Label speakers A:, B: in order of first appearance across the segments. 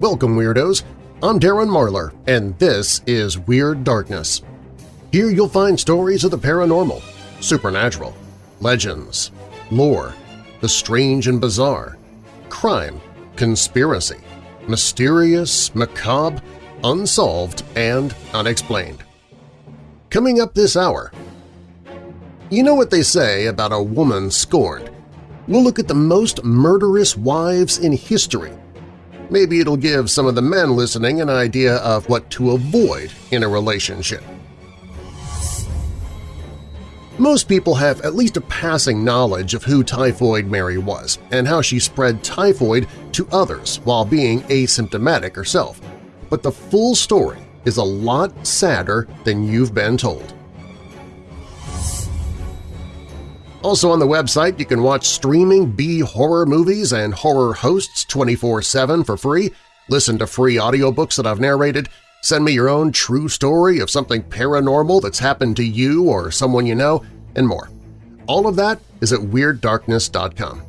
A: Welcome, Weirdos! I'm Darren Marlar, and this is Weird Darkness. Here you'll find stories of the paranormal, supernatural, legends, lore, the strange and bizarre, crime, conspiracy, mysterious, macabre, unsolved, and unexplained. Coming up this hour… You know what they say about a woman scorned. We'll look at the most murderous wives in history Maybe it'll give some of the men listening an idea of what to avoid in a relationship. Most people have at least a passing knowledge of who Typhoid Mary was and how she spread typhoid to others while being asymptomatic herself, but the full story is a lot sadder than you've been told. Also on the website, you can watch streaming B-horror movies and horror hosts 24-7 for free, listen to free audiobooks that I've narrated, send me your own true story of something paranormal that's happened to you or someone you know, and more. All of that is at WeirdDarkness.com.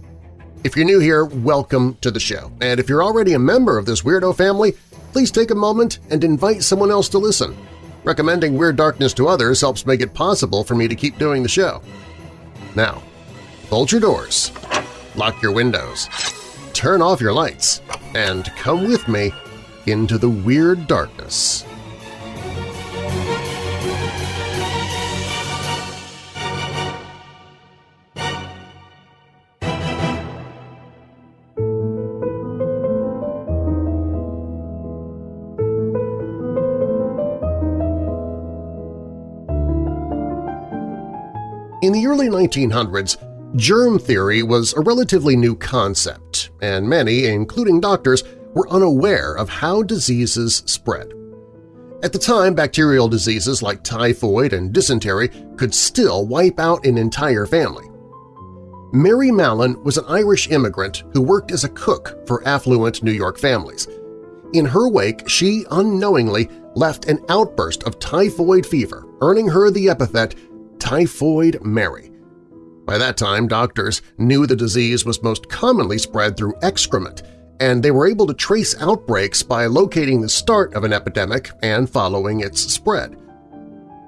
A: If you're new here, welcome to the show, and if you're already a member of this weirdo family, please take a moment and invite someone else to listen. Recommending Weird Darkness to others helps make it possible for me to keep doing the show. Now, bolt your doors, lock your windows, turn off your lights, and come with me into the weird darkness. In the early 1900s, germ theory was a relatively new concept, and many, including doctors, were unaware of how diseases spread. At the time, bacterial diseases like typhoid and dysentery could still wipe out an entire family. Mary Mallon was an Irish immigrant who worked as a cook for affluent New York families. In her wake, she unknowingly left an outburst of typhoid fever, earning her the epithet Typhoid Mary. By that time, doctors knew the disease was most commonly spread through excrement, and they were able to trace outbreaks by locating the start of an epidemic and following its spread.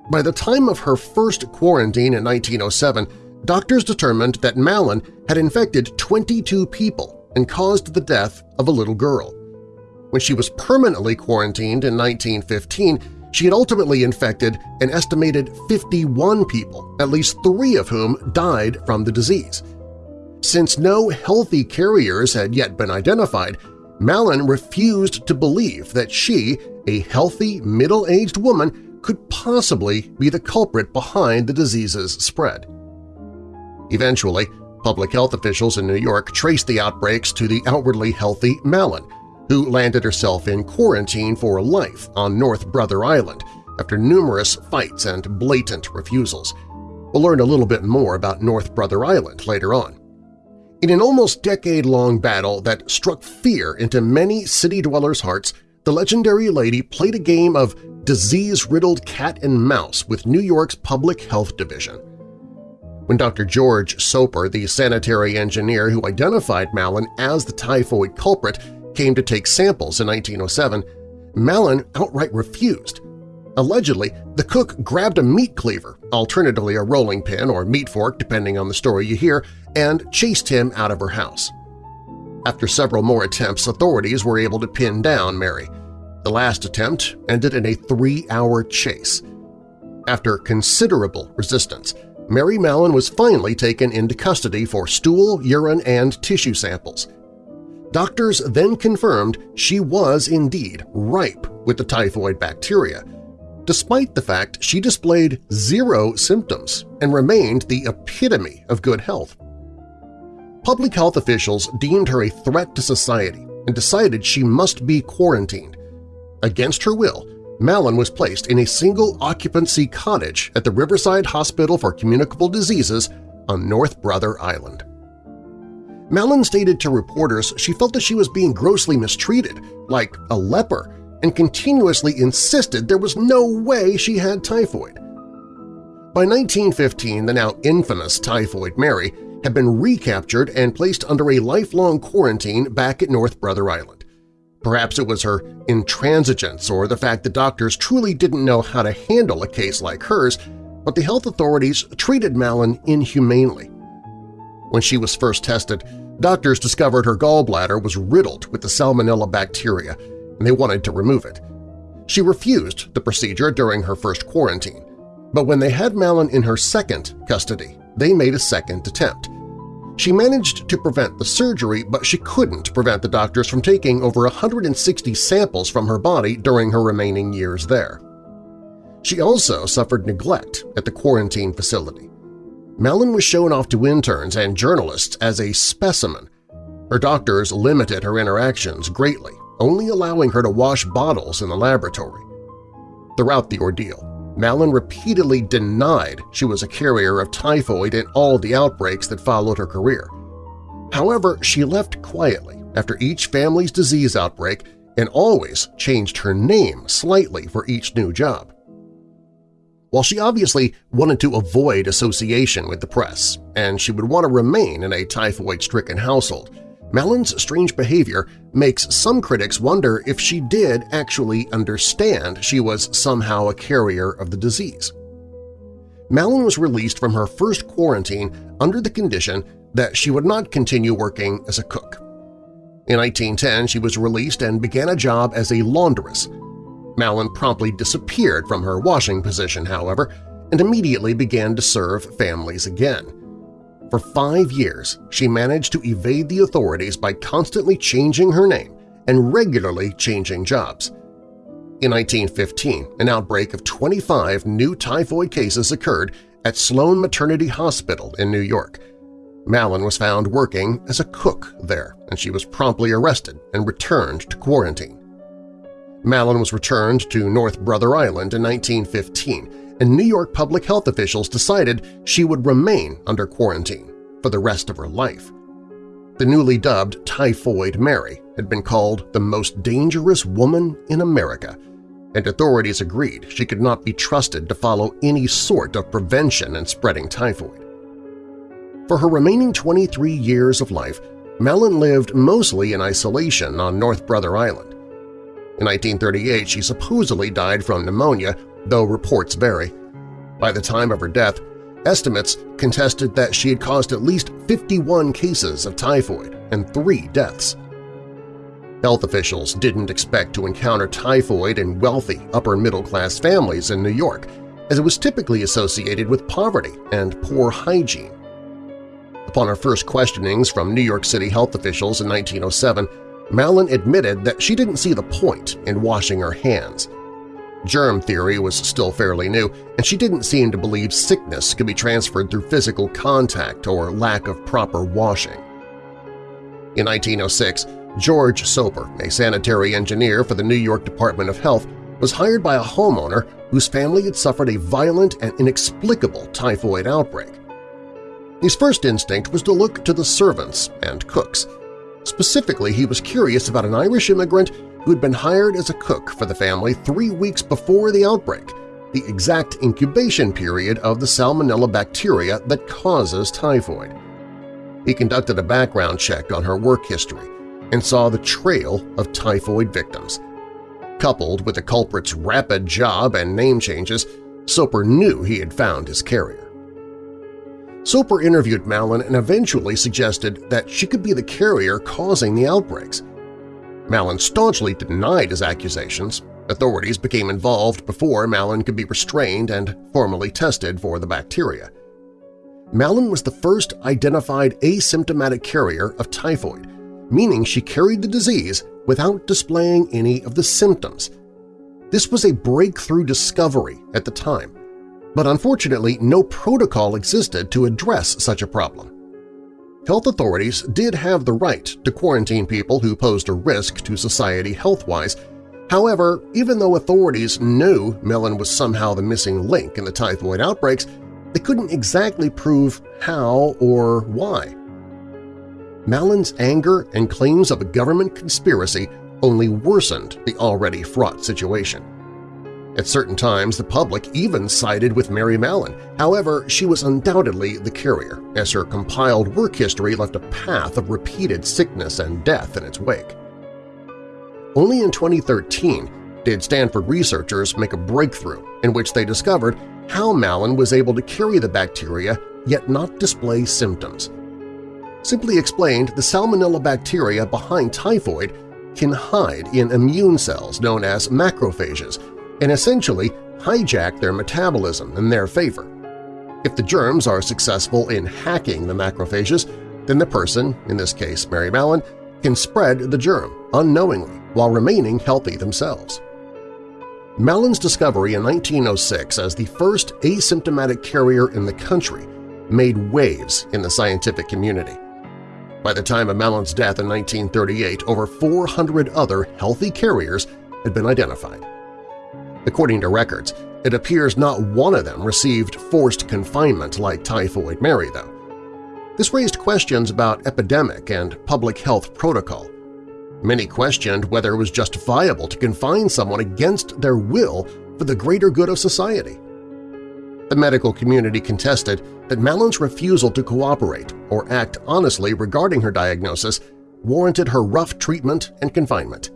A: By the time of her first quarantine in 1907, doctors determined that Mallon had infected 22 people and caused the death of a little girl. When she was permanently quarantined in 1915, she had ultimately infected an estimated 51 people, at least three of whom died from the disease. Since no healthy carriers had yet been identified, Mallon refused to believe that she, a healthy, middle-aged woman, could possibly be the culprit behind the disease's spread. Eventually, public health officials in New York traced the outbreaks to the outwardly healthy Mallon, who landed herself in quarantine for life on North Brother Island after numerous fights and blatant refusals. We'll learn a little bit more about North Brother Island later on. In an almost decade-long battle that struck fear into many city dwellers' hearts, the legendary lady played a game of disease-riddled cat and mouse with New York's Public Health Division. When Dr. George Soper, the sanitary engineer who identified Mallon as the typhoid culprit, came to take samples in 1907, Mallon outright refused. Allegedly, the cook grabbed a meat cleaver, alternatively a rolling pin or meat fork depending on the story you hear, and chased him out of her house. After several more attempts, authorities were able to pin down Mary. The last attempt ended in a three-hour chase. After considerable resistance, Mary Mallon was finally taken into custody for stool, urine, and tissue samples. Doctors then confirmed she was indeed ripe with the typhoid bacteria, despite the fact she displayed zero symptoms and remained the epitome of good health. Public health officials deemed her a threat to society and decided she must be quarantined. Against her will, Mallon was placed in a single-occupancy cottage at the Riverside Hospital for Communicable Diseases on North Brother Island. Mallon stated to reporters she felt that she was being grossly mistreated, like a leper, and continuously insisted there was no way she had typhoid. By 1915, the now infamous Typhoid Mary had been recaptured and placed under a lifelong quarantine back at North Brother Island. Perhaps it was her intransigence or the fact that doctors truly didn't know how to handle a case like hers, but the health authorities treated Mallon inhumanely. When she was first tested, doctors discovered her gallbladder was riddled with the salmonella bacteria, and they wanted to remove it. She refused the procedure during her first quarantine, but when they had Mallon in her second custody, they made a second attempt. She managed to prevent the surgery, but she couldn't prevent the doctors from taking over 160 samples from her body during her remaining years there. She also suffered neglect at the quarantine facility. Mallon was shown off to interns and journalists as a specimen. Her doctors limited her interactions greatly, only allowing her to wash bottles in the laboratory. Throughout the ordeal, Mallon repeatedly denied she was a carrier of typhoid in all the outbreaks that followed her career. However, she left quietly after each family's disease outbreak and always changed her name slightly for each new job. While she obviously wanted to avoid association with the press, and she would want to remain in a typhoid-stricken household, Mallon's strange behavior makes some critics wonder if she did actually understand she was somehow a carrier of the disease. Mallon was released from her first quarantine under the condition that she would not continue working as a cook. In 1910, she was released and began a job as a laundress. Mallon promptly disappeared from her washing position, however, and immediately began to serve families again. For five years, she managed to evade the authorities by constantly changing her name and regularly changing jobs. In 1915, an outbreak of 25 new typhoid cases occurred at Sloan Maternity Hospital in New York. Mallon was found working as a cook there, and she was promptly arrested and returned to quarantine. Mallon was returned to North Brother Island in 1915 and New York public health officials decided she would remain under quarantine for the rest of her life. The newly dubbed Typhoid Mary had been called the most dangerous woman in America, and authorities agreed she could not be trusted to follow any sort of prevention in spreading typhoid. For her remaining 23 years of life, Mallon lived mostly in isolation on North Brother Island. In 1938, she supposedly died from pneumonia though reports vary. By the time of her death, estimates contested that she had caused at least 51 cases of typhoid and three deaths. Health officials didn't expect to encounter typhoid in wealthy upper-middle-class families in New York, as it was typically associated with poverty and poor hygiene. Upon her first questionings from New York City health officials in 1907, Mallon admitted that she didn't see the point in washing her hands – Germ theory was still fairly new, and she didn't seem to believe sickness could be transferred through physical contact or lack of proper washing. In 1906, George Soper, a sanitary engineer for the New York Department of Health, was hired by a homeowner whose family had suffered a violent and inexplicable typhoid outbreak. His first instinct was to look to the servants and cooks. Specifically, he was curious about an Irish immigrant who had been hired as a cook for the family three weeks before the outbreak, the exact incubation period of the salmonella bacteria that causes typhoid. He conducted a background check on her work history and saw the trail of typhoid victims. Coupled with the culprit's rapid job and name changes, Soper knew he had found his carrier. Soper interviewed Mallon and eventually suggested that she could be the carrier causing the outbreaks. Mallon staunchly denied his accusations. Authorities became involved before Mallon could be restrained and formally tested for the bacteria. Mallon was the first identified asymptomatic carrier of typhoid, meaning she carried the disease without displaying any of the symptoms. This was a breakthrough discovery at the time, but unfortunately no protocol existed to address such a problem. Health authorities did have the right to quarantine people who posed a risk to society health-wise. However, even though authorities knew Mallon was somehow the missing link in the typhoid outbreaks, they couldn't exactly prove how or why. Mallon's anger and claims of a government conspiracy only worsened the already fraught situation. At certain times, the public even sided with Mary Mallon. However, she was undoubtedly the carrier, as her compiled work history left a path of repeated sickness and death in its wake. Only in 2013 did Stanford researchers make a breakthrough in which they discovered how Mallon was able to carry the bacteria yet not display symptoms. Simply explained, the Salmonella bacteria behind typhoid can hide in immune cells known as macrophages and essentially hijack their metabolism in their favor. If the germs are successful in hacking the macrophages, then the person, in this case Mary Mallon, can spread the germ unknowingly while remaining healthy themselves. Mallon's discovery in 1906 as the first asymptomatic carrier in the country made waves in the scientific community. By the time of Mallon's death in 1938, over 400 other healthy carriers had been identified. According to records, it appears not one of them received forced confinement like Typhoid Mary, though. This raised questions about epidemic and public health protocol. Many questioned whether it was justifiable to confine someone against their will for the greater good of society. The medical community contested that Mallon's refusal to cooperate or act honestly regarding her diagnosis warranted her rough treatment and confinement.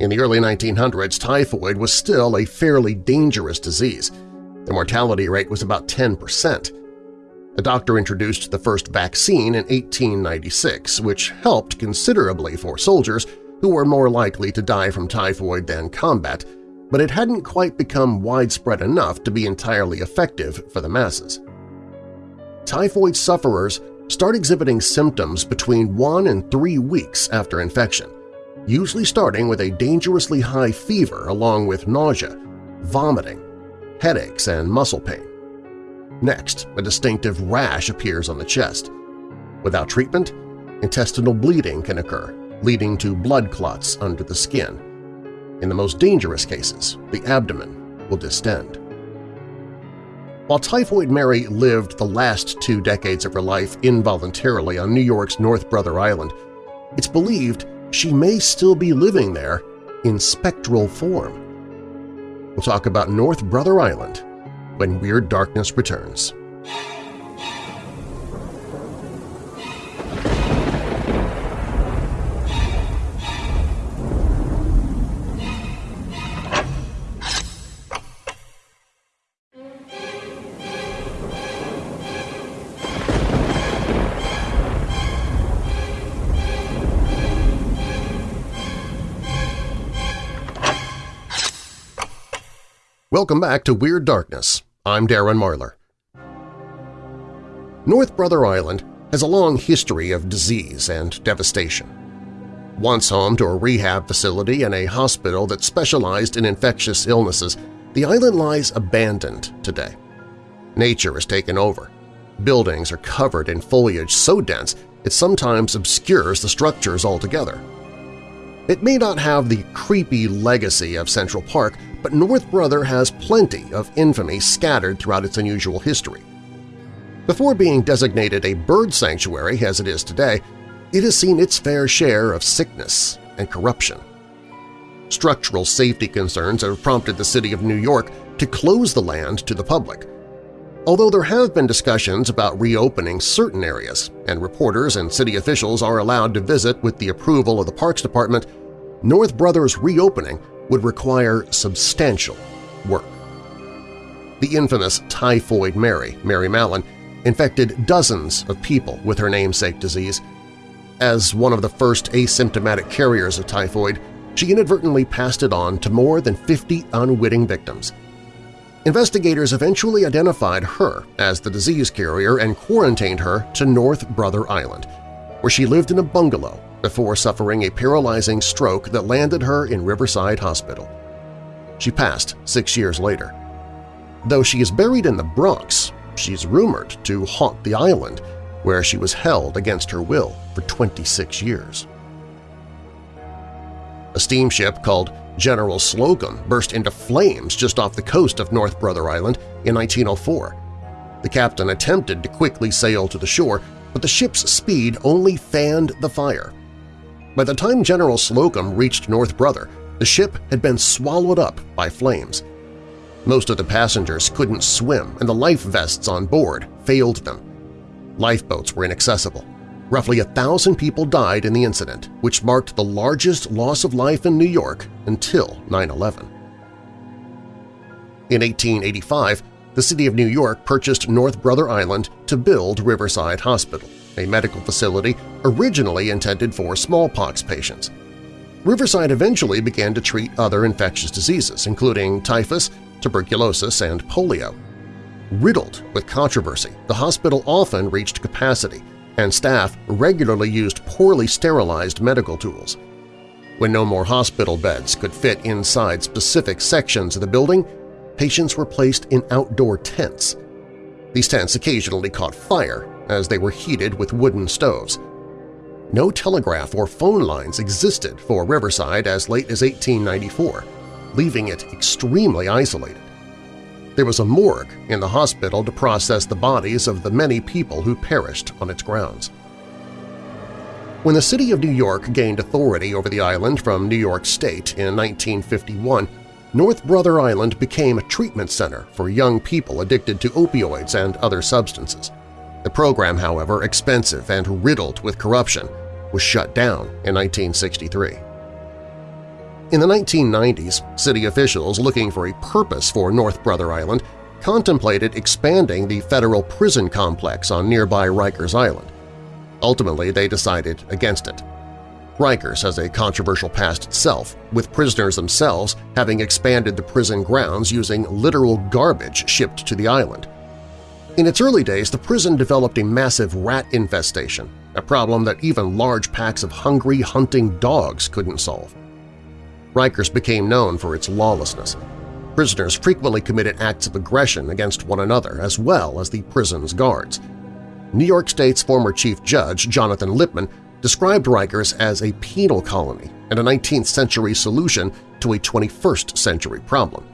A: In the early 1900s, typhoid was still a fairly dangerous disease. The mortality rate was about 10 percent. A doctor introduced the first vaccine in 1896, which helped considerably for soldiers who were more likely to die from typhoid than combat, but it hadn't quite become widespread enough to be entirely effective for the masses. Typhoid sufferers start exhibiting symptoms between one and three weeks after infection, usually starting with a dangerously high fever along with nausea, vomiting, headaches, and muscle pain. Next, a distinctive rash appears on the chest. Without treatment, intestinal bleeding can occur, leading to blood clots under the skin. In the most dangerous cases, the abdomen will distend. While Typhoid Mary lived the last two decades of her life involuntarily on New York's North Brother Island, it's believed she may still be living there in spectral form. We'll talk about North Brother Island when Weird Darkness returns. Welcome back to Weird Darkness. I'm Darren Marlar. North Brother Island has a long history of disease and devastation. Once home to a rehab facility and a hospital that specialized in infectious illnesses, the island lies abandoned today. Nature has taken over. Buildings are covered in foliage so dense it sometimes obscures the structures altogether. It may not have the creepy legacy of Central Park, but North Brother has plenty of infamy scattered throughout its unusual history. Before being designated a bird sanctuary as it is today, it has seen its fair share of sickness and corruption. Structural safety concerns have prompted the city of New York to close the land to the public. Although there have been discussions about reopening certain areas, and reporters and city officials are allowed to visit with the approval of the Parks Department, North Brothers reopening would require substantial work. The infamous Typhoid Mary, Mary Mallon, infected dozens of people with her namesake disease. As one of the first asymptomatic carriers of typhoid, she inadvertently passed it on to more than 50 unwitting victims. Investigators eventually identified her as the disease carrier and quarantined her to North Brother Island, where she lived in a bungalow before suffering a paralyzing stroke that landed her in Riverside Hospital. She passed six years later. Though she is buried in the Bronx, she's rumored to haunt the island, where she was held against her will for 26 years. A steamship called General Slocum burst into flames just off the coast of North Brother Island in 1904. The captain attempted to quickly sail to the shore, but the ship's speed only fanned the fire. By the time General Slocum reached North Brother, the ship had been swallowed up by flames. Most of the passengers couldn't swim and the life vests on board failed them. Lifeboats were inaccessible. Roughly a thousand people died in the incident, which marked the largest loss of life in New York until 9-11. In 1885, the city of New York purchased North Brother Island to build Riverside Hospital, a medical facility originally intended for smallpox patients. Riverside eventually began to treat other infectious diseases, including typhus, tuberculosis, and polio. Riddled with controversy, the hospital often reached capacity, and staff regularly used poorly sterilized medical tools. When no more hospital beds could fit inside specific sections of the building, patients were placed in outdoor tents. These tents occasionally caught fire as they were heated with wooden stoves. No telegraph or phone lines existed for Riverside as late as 1894, leaving it extremely isolated. There was a morgue in the hospital to process the bodies of the many people who perished on its grounds. When the city of New York gained authority over the island from New York State in 1951, North Brother Island became a treatment center for young people addicted to opioids and other substances. The program, however, expensive and riddled with corruption, was shut down in 1963. In the 1990s, city officials looking for a purpose for North Brother Island contemplated expanding the federal prison complex on nearby Rikers Island. Ultimately, they decided against it. Rikers has a controversial past itself, with prisoners themselves having expanded the prison grounds using literal garbage shipped to the island. In its early days, the prison developed a massive rat infestation, a problem that even large packs of hungry, hunting dogs couldn't solve. Rikers became known for its lawlessness. Prisoners frequently committed acts of aggression against one another as well as the prison's guards. New York State's former Chief Judge Jonathan Lippman described Rikers as a penal colony and a 19th-century solution to a 21st-century problem.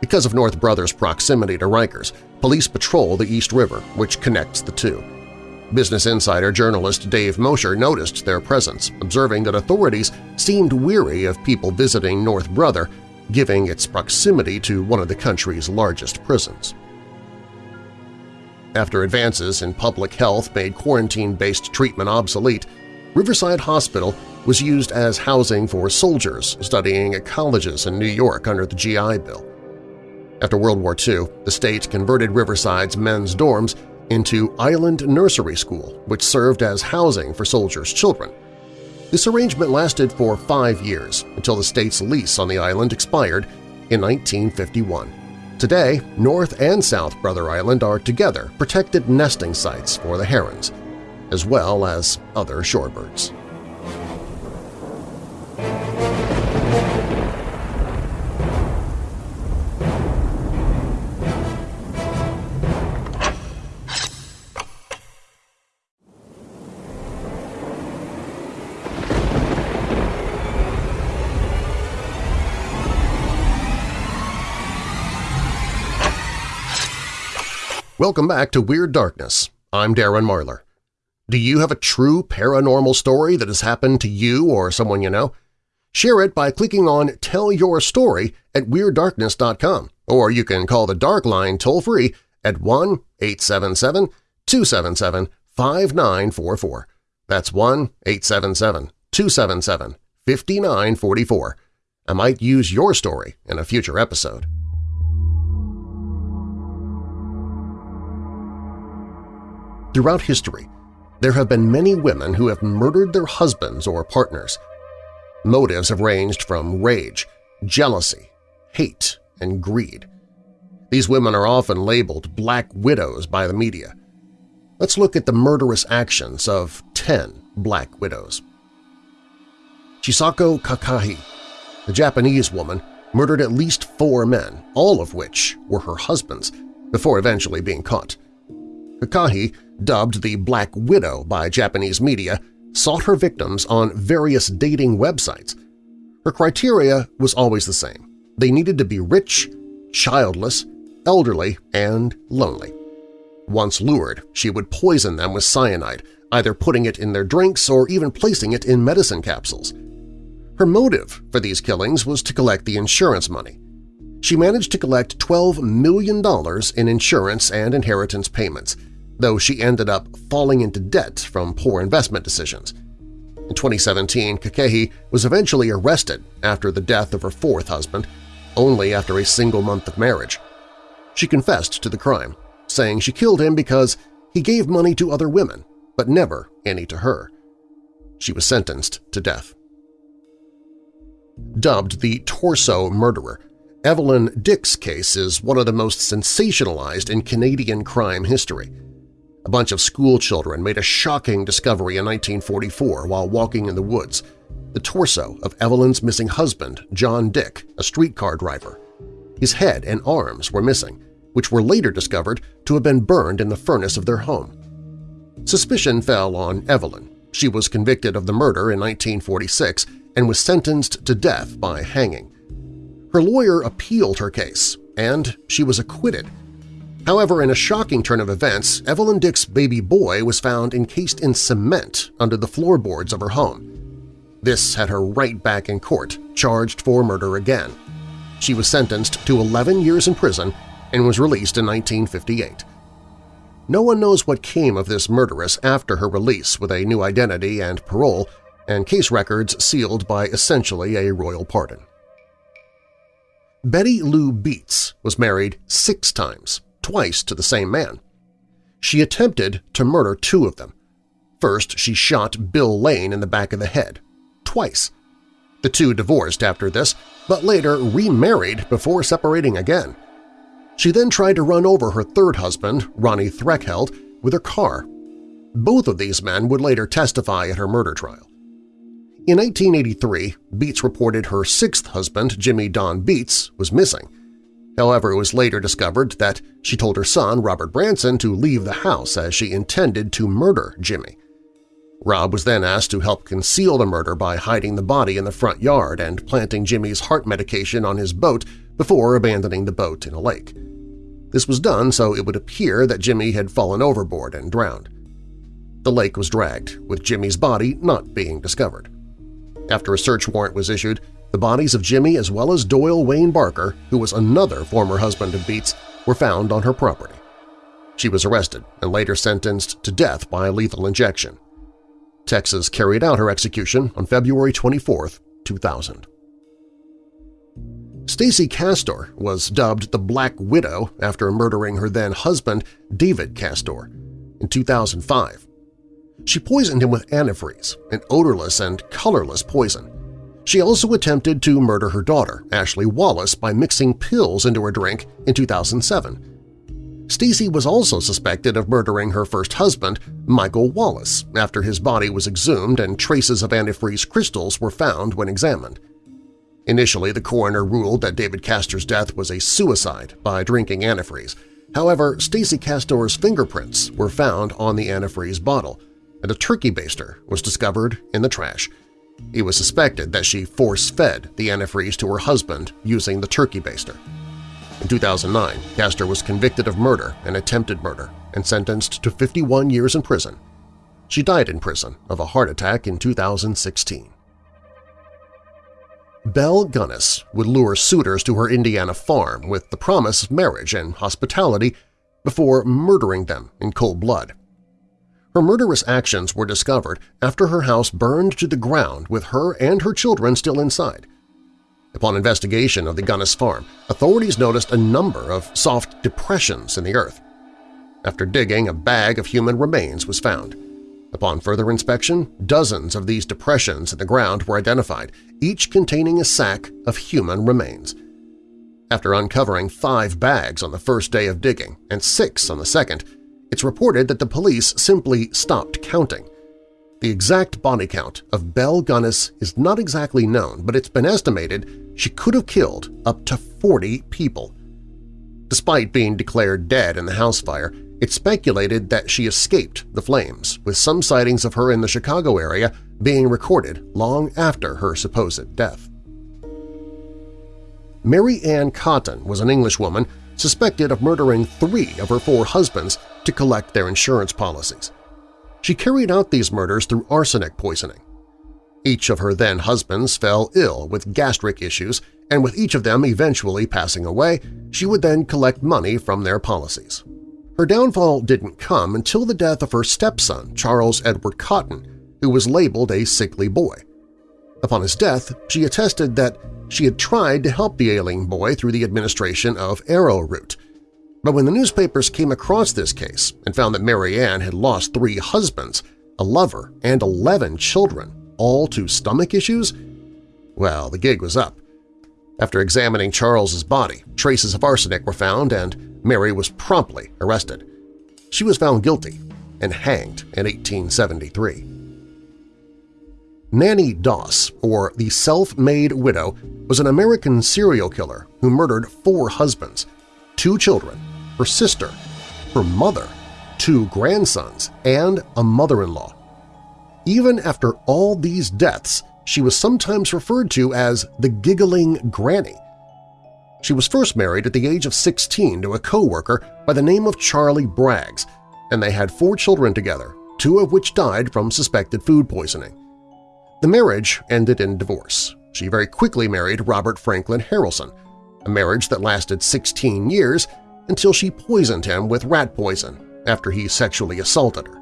A: Because of North Brothers' proximity to Rikers, police patrol the East River, which connects the two. Business Insider journalist Dave Mosher noticed their presence, observing that authorities seemed weary of people visiting North Brother, giving its proximity to one of the country's largest prisons. After advances in public health made quarantine-based treatment obsolete, Riverside Hospital was used as housing for soldiers studying at colleges in New York under the GI Bill. After World War II, the state converted Riverside's men's dorms into Island Nursery School, which served as housing for soldiers' children. This arrangement lasted for five years until the state's lease on the island expired in 1951. Today, North and South Brother Island are together protected nesting sites for the herons, as well as other shorebirds. Welcome back to Weird Darkness. I'm Darren Marlar. Do you have a true paranormal story that has happened to you or someone you know? Share it by clicking on Tell Your Story at WeirdDarkness.com, or you can call the Dark Line toll-free at 1-877-277-5944. That's 1-877-277-5944. I might use your story in a future episode. Throughout history, there have been many women who have murdered their husbands or partners. Motives have ranged from rage, jealousy, hate, and greed. These women are often labeled Black Widows by the media. Let's look at the murderous actions of 10 Black Widows. Chisako Kakehi, the Japanese woman, murdered at least four men, all of which were her husbands, before eventually being caught. Kakehi dubbed the Black Widow by Japanese media, sought her victims on various dating websites. Her criteria was always the same. They needed to be rich, childless, elderly, and lonely. Once lured, she would poison them with cyanide, either putting it in their drinks or even placing it in medicine capsules. Her motive for these killings was to collect the insurance money. She managed to collect $12 million in insurance and inheritance payments, though she ended up falling into debt from poor investment decisions. In 2017, Kakehi was eventually arrested after the death of her fourth husband, only after a single month of marriage. She confessed to the crime, saying she killed him because he gave money to other women, but never any to her. She was sentenced to death. Dubbed the Torso Murderer, Evelyn Dick's case is one of the most sensationalized in Canadian crime history. A bunch of schoolchildren made a shocking discovery in 1944 while walking in the woods – the torso of Evelyn's missing husband, John Dick, a streetcar driver. His head and arms were missing, which were later discovered to have been burned in the furnace of their home. Suspicion fell on Evelyn. She was convicted of the murder in 1946 and was sentenced to death by hanging. Her lawyer appealed her case, and she was acquitted. However, in a shocking turn of events, Evelyn Dick's baby boy was found encased in cement under the floorboards of her home. This had her right back in court, charged for murder again. She was sentenced to 11 years in prison and was released in 1958. No one knows what came of this murderess after her release with a new identity and parole, and case records sealed by essentially a royal pardon. Betty Lou Beets was married six times, twice to the same man. She attempted to murder two of them. First, she shot Bill Lane in the back of the head, twice. The two divorced after this, but later remarried before separating again. She then tried to run over her third husband, Ronnie Threlkeld, with her car. Both of these men would later testify at her murder trial. In 1983, Beets reported her sixth husband, Jimmy Don Beets, was missing. However, it was later discovered that she told her son, Robert Branson, to leave the house as she intended to murder Jimmy. Rob was then asked to help conceal the murder by hiding the body in the front yard and planting Jimmy's heart medication on his boat before abandoning the boat in a lake. This was done so it would appear that Jimmy had fallen overboard and drowned. The lake was dragged, with Jimmy's body not being discovered. After a search warrant was issued, the bodies of Jimmy as well as Doyle Wayne Barker, who was another former husband of Beets, were found on her property. She was arrested and later sentenced to death by lethal injection. Texas carried out her execution on February 24, 2000. Stacy Castor was dubbed the Black Widow after murdering her then-husband, David Castor, in 2005. She poisoned him with antifreeze, an odorless and colorless poison. She also attempted to murder her daughter, Ashley Wallace, by mixing pills into her drink in 2007. Stacy was also suspected of murdering her first husband, Michael Wallace, after his body was exhumed and traces of antifreeze crystals were found when examined. Initially, the coroner ruled that David Castor's death was a suicide by drinking antifreeze. However, Stacy Castor's fingerprints were found on the antifreeze bottle, and a turkey baster was discovered in the trash. It was suspected that she force-fed the antifreeze to her husband using the turkey baster. In 2009, Castor was convicted of murder and attempted murder and sentenced to 51 years in prison. She died in prison of a heart attack in 2016. Belle Gunness would lure suitors to her Indiana farm with the promise of marriage and hospitality before murdering them in cold blood. Her murderous actions were discovered after her house burned to the ground with her and her children still inside. Upon investigation of the Gunness farm, authorities noticed a number of soft depressions in the earth. After digging, a bag of human remains was found. Upon further inspection, dozens of these depressions in the ground were identified, each containing a sack of human remains. After uncovering five bags on the first day of digging and six on the second, it's reported that the police simply stopped counting. The exact body count of Belle Gunness is not exactly known, but it's been estimated she could have killed up to 40 people. Despite being declared dead in the house fire, it's speculated that she escaped the flames, with some sightings of her in the Chicago area being recorded long after her supposed death. Mary Ann Cotton was an Englishwoman suspected of murdering three of her four husbands to collect their insurance policies. She carried out these murders through arsenic poisoning. Each of her then-husbands fell ill with gastric issues, and with each of them eventually passing away, she would then collect money from their policies. Her downfall didn't come until the death of her stepson, Charles Edward Cotton, who was labeled a sickly boy. Upon his death, she attested that she had tried to help the ailing boy through the administration of arrowroot. But when the newspapers came across this case and found that Mary Ann had lost three husbands, a lover, and 11 children, all to stomach issues, well, the gig was up. After examining Charles's body, traces of arsenic were found and Mary was promptly arrested. She was found guilty and hanged in 1873. Nanny Doss, or the Self-Made Widow, was an American serial killer who murdered four husbands, two children, her sister, her mother, two grandsons, and a mother-in-law. Even after all these deaths, she was sometimes referred to as the Giggling Granny. She was first married at the age of 16 to a co-worker by the name of Charlie Braggs, and they had four children together, two of which died from suspected food poisoning. The marriage ended in divorce. She very quickly married Robert Franklin Harrelson, a marriage that lasted 16 years until she poisoned him with rat poison after he sexually assaulted her.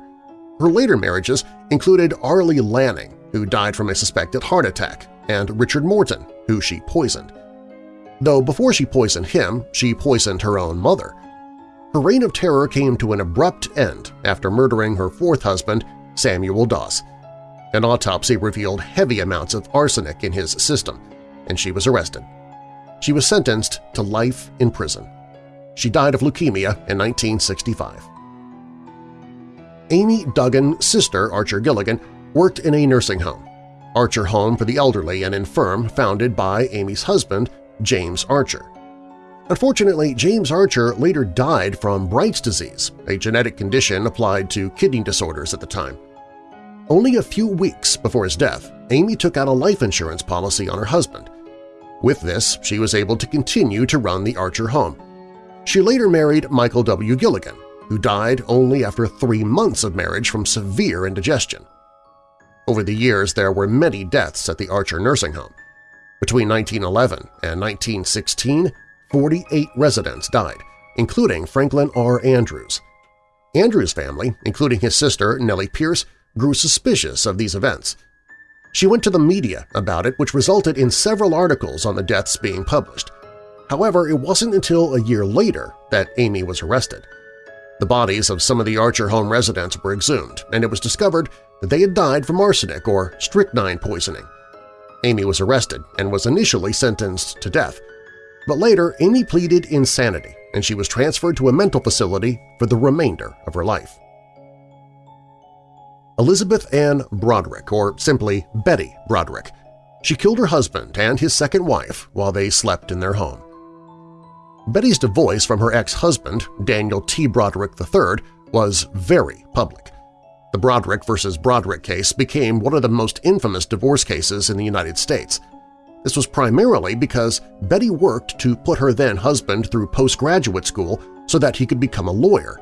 A: Her later marriages included Arlie Lanning, who died from a suspected heart attack, and Richard Morton, who she poisoned. Though before she poisoned him, she poisoned her own mother. Her reign of terror came to an abrupt end after murdering her fourth husband, Samuel Doss, an autopsy revealed heavy amounts of arsenic in his system, and she was arrested. She was sentenced to life in prison. She died of leukemia in 1965. Amy Duggan's sister Archer Gilligan, worked in a nursing home, Archer Home for the Elderly and Infirm founded by Amy's husband, James Archer. Unfortunately, James Archer later died from Bright's disease, a genetic condition applied to kidney disorders at the time. Only a few weeks before his death, Amy took out a life insurance policy on her husband. With this, she was able to continue to run the Archer home. She later married Michael W. Gilligan, who died only after three months of marriage from severe indigestion. Over the years, there were many deaths at the Archer nursing home. Between 1911 and 1916, 48 residents died, including Franklin R. Andrews. Andrews' family, including his sister Nellie Pierce, grew suspicious of these events. She went to the media about it, which resulted in several articles on the deaths being published. However, it wasn't until a year later that Amy was arrested. The bodies of some of the Archer home residents were exhumed, and it was discovered that they had died from arsenic or strychnine poisoning. Amy was arrested and was initially sentenced to death, but later Amy pleaded insanity and she was transferred to a mental facility for the remainder of her life. Elizabeth Ann Broderick, or simply Betty Broderick. She killed her husband and his second wife while they slept in their home. Betty's divorce from her ex-husband, Daniel T. Broderick III, was very public. The Broderick v. Broderick case became one of the most infamous divorce cases in the United States. This was primarily because Betty worked to put her then-husband through postgraduate school so that he could become a lawyer.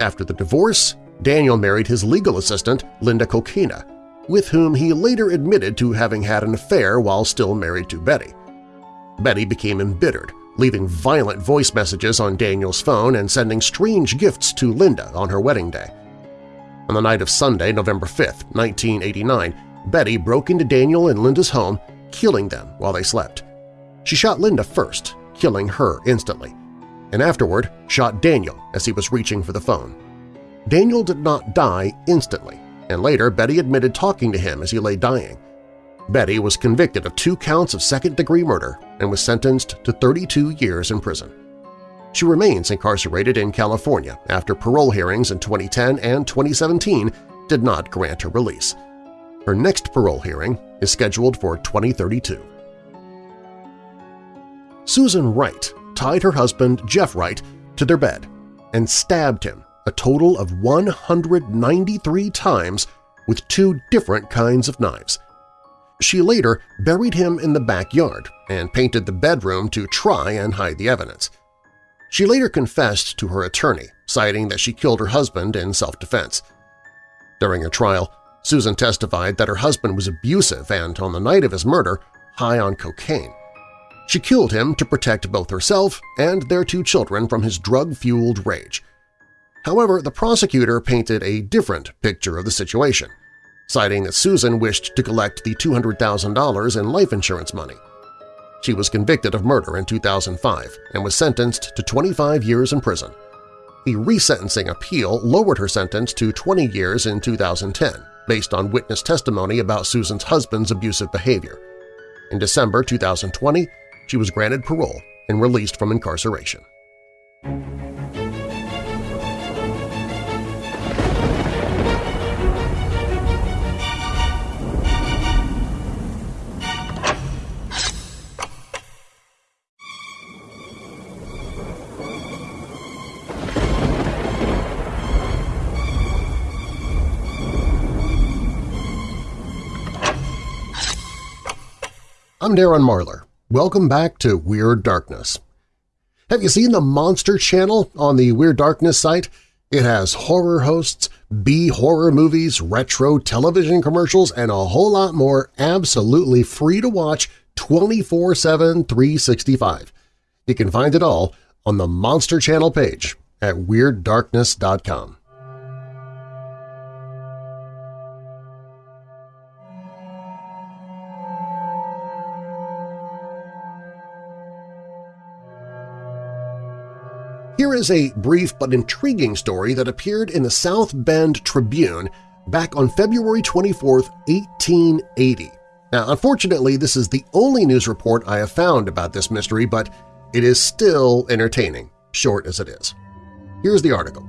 A: After the divorce, Daniel married his legal assistant, Linda Kolkena, with whom he later admitted to having had an affair while still married to Betty. Betty became embittered, leaving violent voice messages on Daniel's phone and sending strange gifts to Linda on her wedding day. On the night of Sunday, November 5, 1989, Betty broke into Daniel and Linda's home, killing them while they slept. She shot Linda first, killing her instantly, and afterward shot Daniel as he was reaching for the phone. Daniel did not die instantly, and later Betty admitted talking to him as he lay dying. Betty was convicted of two counts of second-degree murder and was sentenced to 32 years in prison. She remains incarcerated in California after parole hearings in 2010 and 2017 did not grant her release. Her next parole hearing is scheduled for 2032. Susan Wright tied her husband Jeff Wright to their bed and stabbed him a total of 193 times with two different kinds of knives. She later buried him in the backyard and painted the bedroom to try and hide the evidence. She later confessed to her attorney, citing that she killed her husband in self-defense. During her trial, Susan testified that her husband was abusive and, on the night of his murder, high on cocaine. She killed him to protect both herself and their two children from his drug-fueled rage. However, the prosecutor painted a different picture of the situation, citing that Susan wished to collect the $200,000 in life insurance money. She was convicted of murder in 2005 and was sentenced to 25 years in prison. The resentencing appeal lowered her sentence to 20 years in 2010, based on witness testimony about Susan's husband's abusive behavior. In December 2020, she was granted parole and released from incarceration. I'm Darren Marlar. Welcome back to Weird Darkness. Have you seen the Monster Channel on the Weird Darkness site? It has horror hosts, B-horror movies, retro television commercials, and a whole lot more absolutely free to watch 24-7, 365. You can find it all on the Monster Channel page at WeirdDarkness.com. Here is a brief but intriguing story that appeared in the South Bend Tribune back on February 24, 1880. Now, unfortunately, this is the only news report I have found about this mystery, but it is still entertaining, short as it is. Here's the article.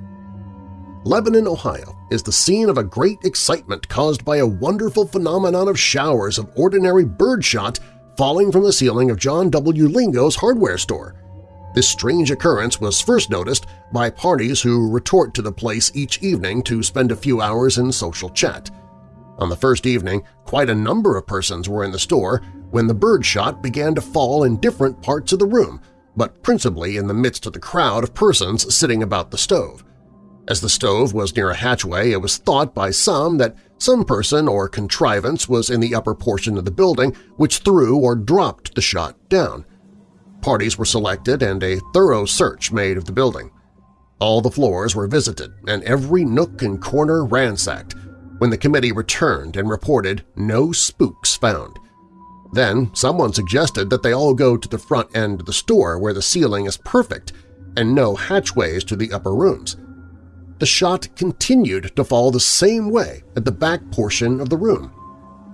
A: Lebanon, Ohio is the scene of a great excitement caused by a wonderful phenomenon of showers of ordinary birdshot falling from the ceiling of John W. Lingo's hardware store. This strange occurrence was first noticed by parties who retort to the place each evening to spend a few hours in social chat. On the first evening, quite a number of persons were in the store when the birdshot began to fall in different parts of the room, but principally in the midst of the crowd of persons sitting about the stove. As the stove was near a hatchway, it was thought by some that some person or contrivance was in the upper portion of the building which threw or dropped the shot down. Parties were selected and a thorough search made of the building. All the floors were visited and every nook and corner ransacked when the committee returned and reported no spooks found. Then someone suggested that they all go to the front end of the store where the ceiling is perfect and no hatchways to the upper rooms. The shot continued to fall the same way at the back portion of the room.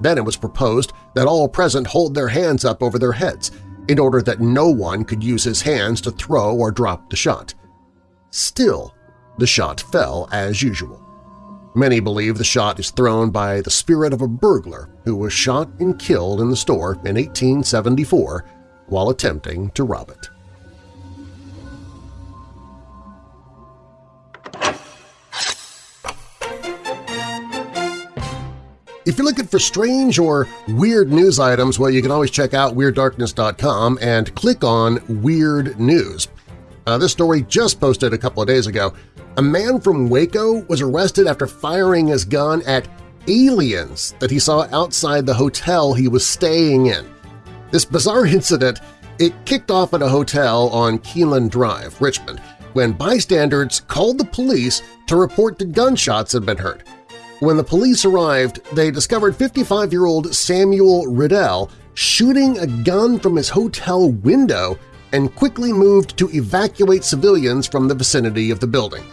A: Then it was proposed that all present hold their hands up over their heads in order that no one could use his hands to throw or drop the shot. Still, the shot fell as usual. Many believe the shot is thrown by the spirit of a burglar who was shot and killed in the store in 1874 while attempting to rob it. If you're looking for strange or weird news items, well, you can always check out WeirdDarkness.com and click on Weird News. Uh, this story just posted a couple of days ago. A man from Waco was arrested after firing his gun at aliens that he saw outside the hotel he was staying in. This bizarre incident it kicked off at a hotel on Keelan Drive, Richmond, when bystanders called the police to report that gunshots had been heard. When the police arrived, they discovered 55-year-old Samuel Riddell shooting a gun from his hotel window and quickly moved to evacuate civilians from the vicinity of the building.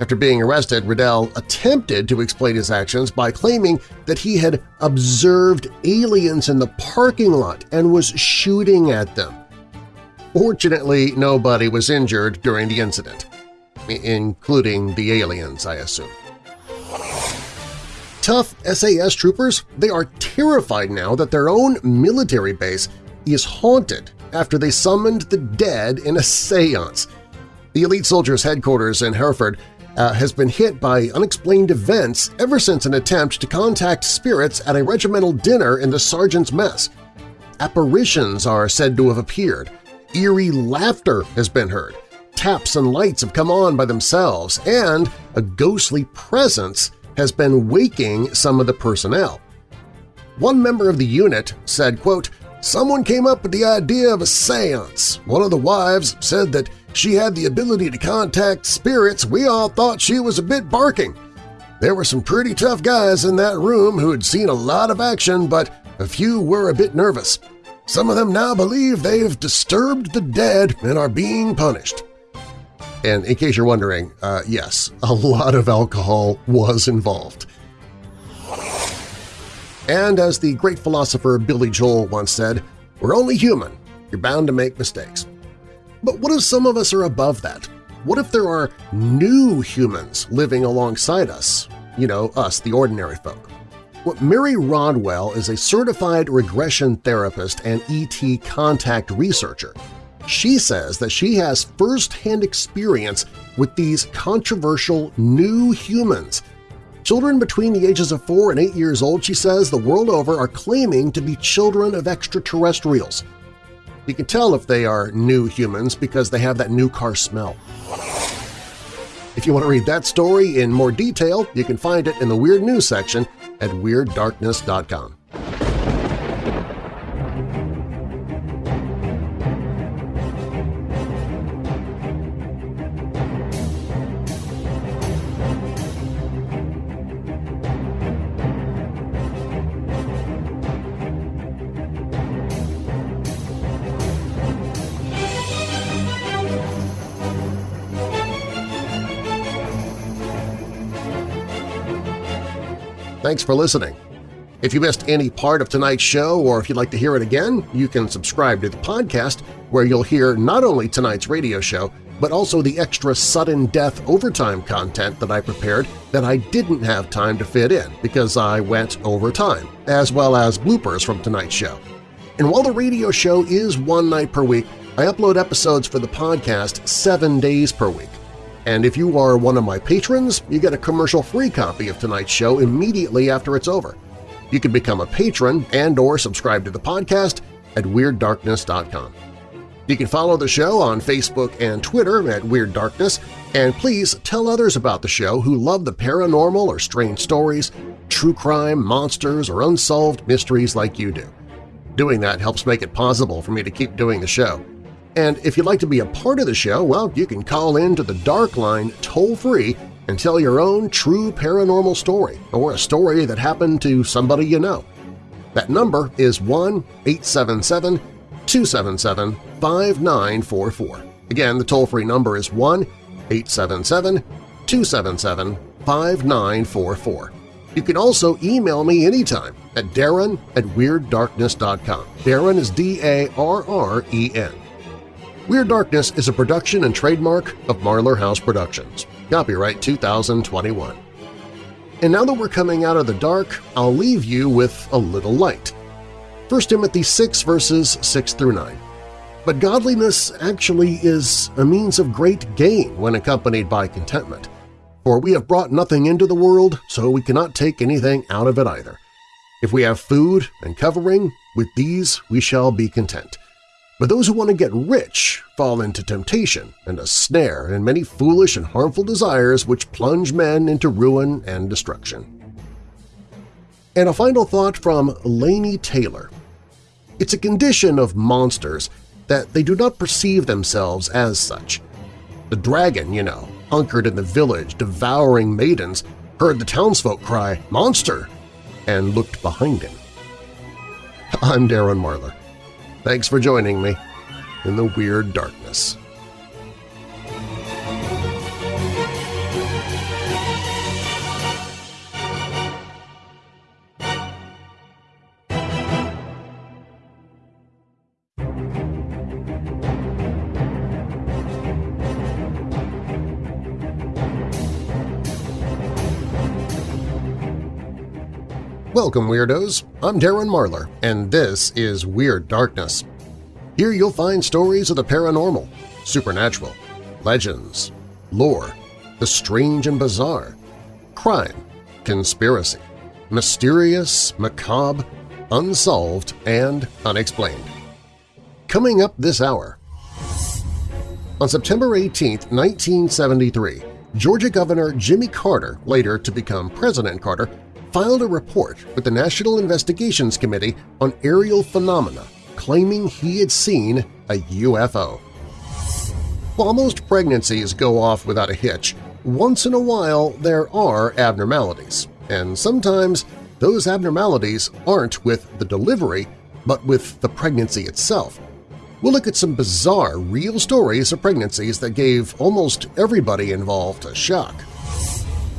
A: After being arrested, Riddell attempted to explain his actions by claiming that he had observed aliens in the parking lot and was shooting at them. Fortunately, nobody was injured during the incident, including the aliens, I assume tough SAS troopers, they are terrified now that their own military base is haunted after they summoned the dead in a seance. The elite soldiers' headquarters in Hereford uh, has been hit by unexplained events ever since an attempt to contact spirits at a regimental dinner in the sergeant's mess. Apparitions are said to have appeared, eerie laughter has been heard, taps and lights have come on by themselves, and a ghostly presence has been waking some of the personnel. One member of the unit said, quote, Someone came up with the idea of a seance. One of the wives said that she had the ability to contact spirits, we all thought she was a bit barking. There were some pretty tough guys in that room who had seen a lot of action, but a few were a bit nervous. Some of them now believe they've disturbed the dead and are being punished. And in case you're wondering, uh, yes, a lot of alcohol was involved. And as the great philosopher Billy Joel once said, we're only human. You're bound to make mistakes. But what if some of us are above that? What if there are new humans living alongside us? You know, us, the ordinary folk. What Mary Rodwell is a certified regression therapist and ET contact researcher. She says that she has first-hand experience with these controversial new humans. Children between the ages of 4 and 8 years old, she says, the world over are claiming to be children of extraterrestrials. You can tell if they are new humans because they have that new car smell. If you want to read that story in more detail, you can find it in the Weird News section at WeirdDarkness.com. Thanks for listening. If you missed any part of tonight's show or if you'd like to hear it again, you can subscribe to the podcast where you'll hear not only tonight's radio show, but also the extra sudden death overtime content that I prepared that I didn't have time to fit in because I went over time, as well as bloopers from tonight's show. And while the radio show is one night per week, I upload episodes for the podcast seven days per week. And if you are one of my patrons, you get a commercial-free copy of tonight's show immediately after it's over. You can become a patron and or subscribe to the podcast at WeirdDarkness.com. You can follow the show on Facebook and Twitter at Weird Darkness, and please tell others about the show who love the paranormal or strange stories, true crime, monsters, or unsolved mysteries like you do. Doing that helps make it possible for me to keep doing the show. And if you'd like to be a part of the show, well, you can call in to the Dark Line toll-free and tell your own true paranormal story or a story that happened to somebody you know. That number is 1-877-277-5944. Again, the toll-free number is 1-877-277-5944. You can also email me anytime at darren at WeirdDarkness.com. Darren is D-A-R-R-E-N. Weird Darkness is a production and trademark of Marlar House Productions. Copyright 2021. And now that we're coming out of the dark, I'll leave you with a little light. 1 Timothy 6 verses 6 through 9. But godliness actually is a means of great gain when accompanied by contentment. For we have brought nothing into the world, so we cannot take anything out of it either. If we have food and covering, with these we shall be content. But those who want to get rich fall into temptation and a snare and many foolish and harmful desires which plunge men into ruin and destruction. And a final thought from Laini Taylor. It's a condition of monsters that they do not perceive themselves as such. The dragon, you know, hunkered in the village devouring maidens, heard the townsfolk cry, "'Monster!' and looked behind him. I'm Darren Marlar. Thanks for joining me in the Weird Darkness. Welcome, Weirdos! I'm Darren Marlar, and this is Weird Darkness. Here you'll find stories of the paranormal, supernatural, legends, lore, the strange and bizarre, crime, conspiracy, mysterious, macabre, unsolved, and unexplained. Coming up this hour… On September 18, 1973, Georgia Governor Jimmy Carter, later to become President Carter, filed a report with the National Investigations Committee on Aerial Phenomena claiming he had seen a UFO. While most pregnancies go off without a hitch, once in a while there are abnormalities, and sometimes those abnormalities aren't with the delivery but with the pregnancy itself. We'll look at some bizarre, real stories of pregnancies that gave almost everybody involved a shock.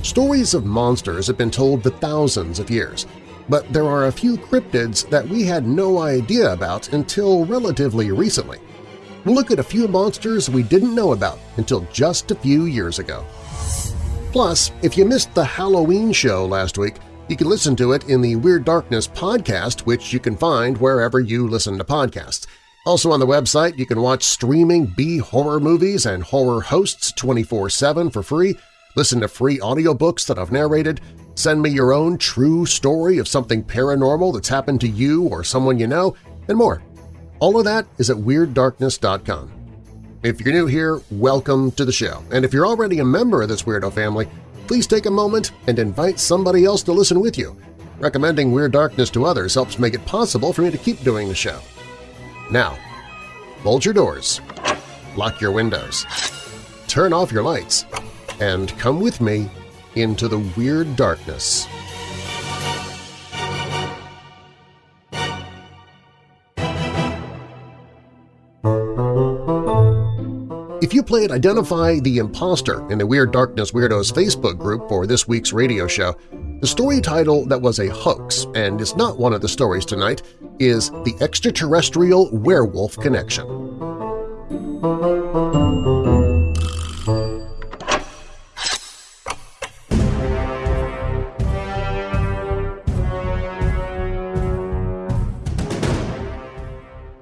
A: Stories of monsters have been told for thousands of years, but there are a few cryptids that we had no idea about until relatively recently. We'll look at a few monsters we didn't know about until just a few years ago. Plus, if you missed the Halloween show last week, you can listen to it in the Weird Darkness podcast, which you can find wherever you listen to podcasts. Also on the website, you can watch streaming B-horror movies and horror hosts 24-7 for free, listen to free audiobooks that I've narrated, send me your own true story of something paranormal that's happened to you or someone you know, and more. All of that is at WeirdDarkness.com. If you're new here, welcome to the show, and if you're already a member of this weirdo family, please take a moment and invite somebody else to listen with you. Recommending Weird Darkness to others helps make it possible for me to keep doing the show. Now, bolt your doors, lock your windows, turn off your lights, and come with me into the Weird Darkness. If you played Identify the Imposter in the Weird Darkness Weirdos Facebook group for this week's radio show, the story title that was a hoax and is not one of the stories tonight is The Extraterrestrial Werewolf Connection.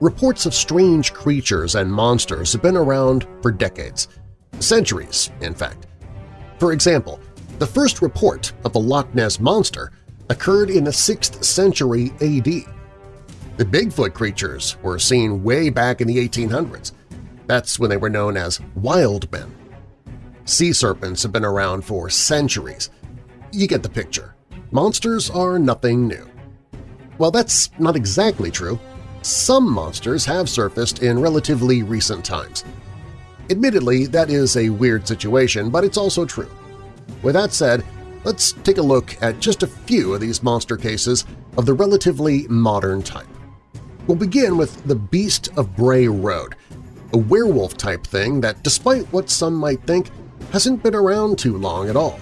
A: Reports of strange creatures and monsters have been around for decades, centuries, in fact. For example, the first report of the Loch Ness Monster occurred in the 6th century AD. The Bigfoot creatures were seen way back in the 1800s. That's when they were known as wild men. Sea serpents have been around for centuries. You get the picture. Monsters are nothing new. Well, that's not exactly true some monsters have surfaced in relatively recent times. Admittedly, that is a weird situation, but it's also true. With that said, let's take a look at just a few of these monster cases of the relatively modern type. We'll begin with the Beast of Bray Road, a werewolf-type thing that, despite what some might think, hasn't been around too long at all.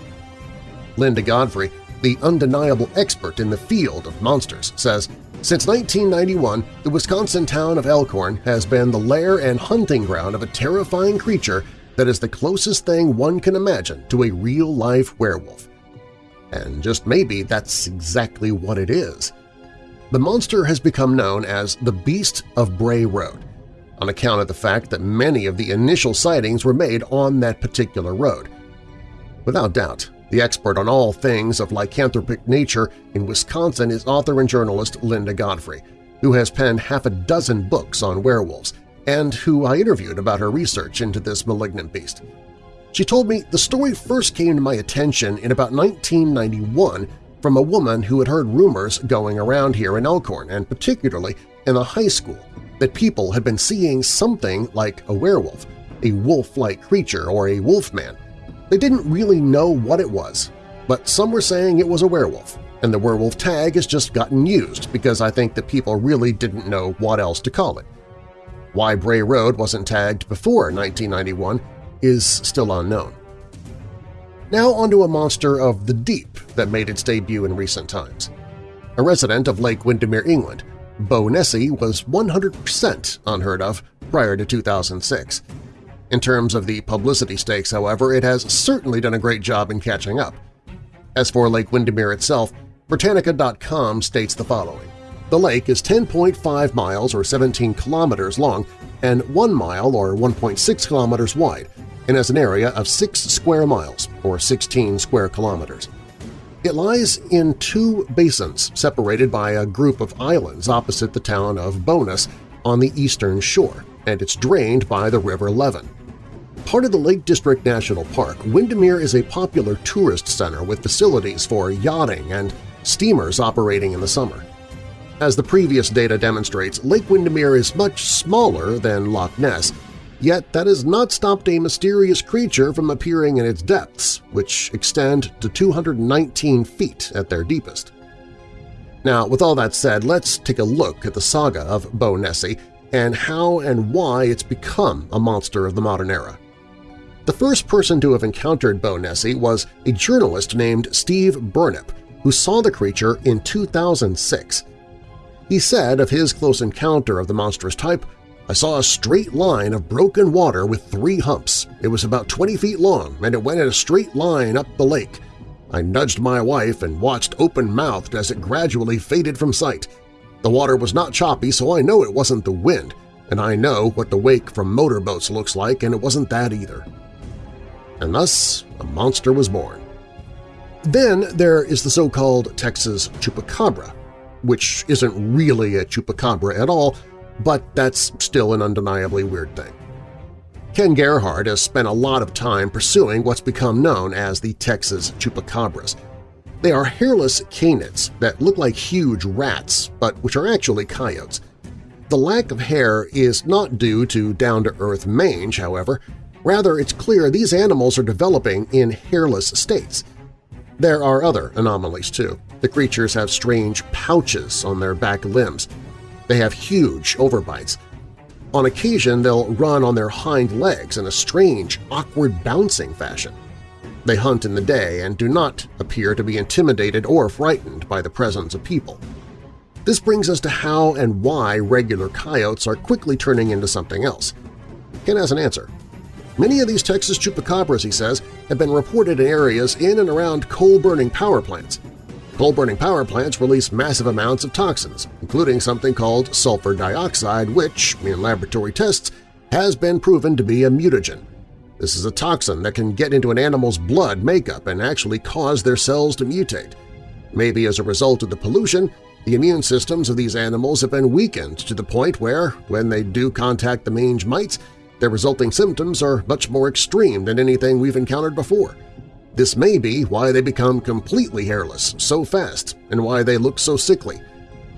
A: Linda Godfrey, the undeniable expert in the field of monsters, says, since 1991, the Wisconsin town of Elkhorn has been the lair and hunting ground of a terrifying creature that is the closest thing one can imagine to a real-life werewolf. And just maybe that's exactly what it is. The monster has become known as the Beast of Bray Road, on account of the fact that many of the initial sightings were made on that particular road. Without doubt, the expert on all things of lycanthropic nature in Wisconsin is author and journalist Linda Godfrey, who has penned half a dozen books on werewolves and who I interviewed about her research into this malignant beast. She told me the story first came to my attention in about 1991 from a woman who had heard rumors going around here in Elkhorn and particularly in the high school that people had been seeing something like a werewolf, a wolf-like creature or a wolfman, they didn't really know what it was, but some were saying it was a werewolf, and the werewolf tag has just gotten used because I think that people really didn't know what else to call it. Why Bray Road wasn't tagged before 1991 is still unknown. Now onto a monster of the deep that made its debut in recent times. A resident of Lake Windermere, England, Bownessie was 100% unheard of prior to 2006, in terms of the publicity stakes, however, it has certainly done a great job in catching up. As for Lake Windermere itself, Britannica.com states the following. The lake is 10.5 miles or 17 kilometers long and 1 mile or 1.6 kilometers wide and has an area of 6 square miles or 16 square kilometers. It lies in two basins separated by a group of islands opposite the town of Bowness on the eastern shore, and it's drained by the River Leven. Part of the Lake District National Park, Windermere is a popular tourist center with facilities for yachting and steamers operating in the summer. As the previous data demonstrates, Lake Windermere is much smaller than Loch Ness, Yet that has not stopped a mysterious creature from appearing in its depths, which extend to 219 feet at their deepest. Now, with all that said, let's take a look at the saga of Bownessie and how and why it's become a monster of the modern era. The first person to have encountered Bownessie was a journalist named Steve Burnip, who saw the creature in 2006. He said of his close encounter of the monstrous type, I saw a straight line of broken water with three humps. It was about 20 feet long, and it went in a straight line up the lake. I nudged my wife and watched open-mouthed as it gradually faded from sight. The water was not choppy, so I know it wasn't the wind, and I know what the wake from motorboats looks like, and it wasn't that either. And thus a monster was born. Then there is the so-called Texas Chupacabra, which isn't really a chupacabra at all, but that's still an undeniably weird thing. Ken Gerhard has spent a lot of time pursuing what's become known as the Texas Chupacabras. They are hairless canids that look like huge rats, but which are actually coyotes. The lack of hair is not due to down-to-earth mange, however. Rather, it's clear these animals are developing in hairless states. There are other anomalies, too. The creatures have strange pouches on their back limbs. They have huge overbites. On occasion, they'll run on their hind legs in a strange, awkward bouncing fashion. They hunt in the day and do not appear to be intimidated or frightened by the presence of people. This brings us to how and why regular coyotes are quickly turning into something else. Ken has an answer. Many of these Texas chupacabras, he says, have been reported in areas in and around coal-burning power plants. Coal-burning power plants release massive amounts of toxins, including something called sulfur dioxide which, in laboratory tests, has been proven to be a mutagen. This is a toxin that can get into an animal's blood makeup and actually cause their cells to mutate. Maybe as a result of the pollution, the immune systems of these animals have been weakened to the point where, when they do contact the mange mites, their resulting symptoms are much more extreme than anything we've encountered before. This may be why they become completely hairless so fast and why they look so sickly.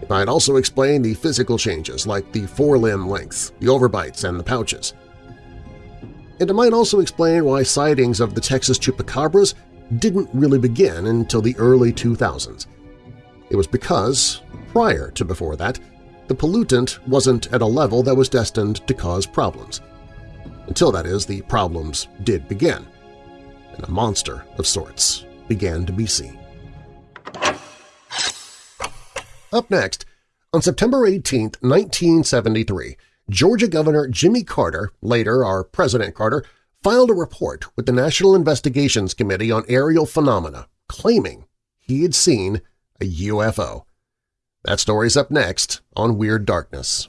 A: It might also explain the physical changes like the forelimb length, the overbites, and the pouches. And it might also explain why sightings of the Texas chupacabras didn't really begin until the early 2000s. It was because, prior to before that, the pollutant wasn't at a level that was destined to cause problems. Until, that is, the problems did begin and a monster of sorts began to be seen. Up next, on September 18, 1973, Georgia Governor Jimmy Carter, later our President Carter, filed a report with the National Investigations Committee on Aerial Phenomena claiming he had seen a UFO. That story's up next on Weird Darkness.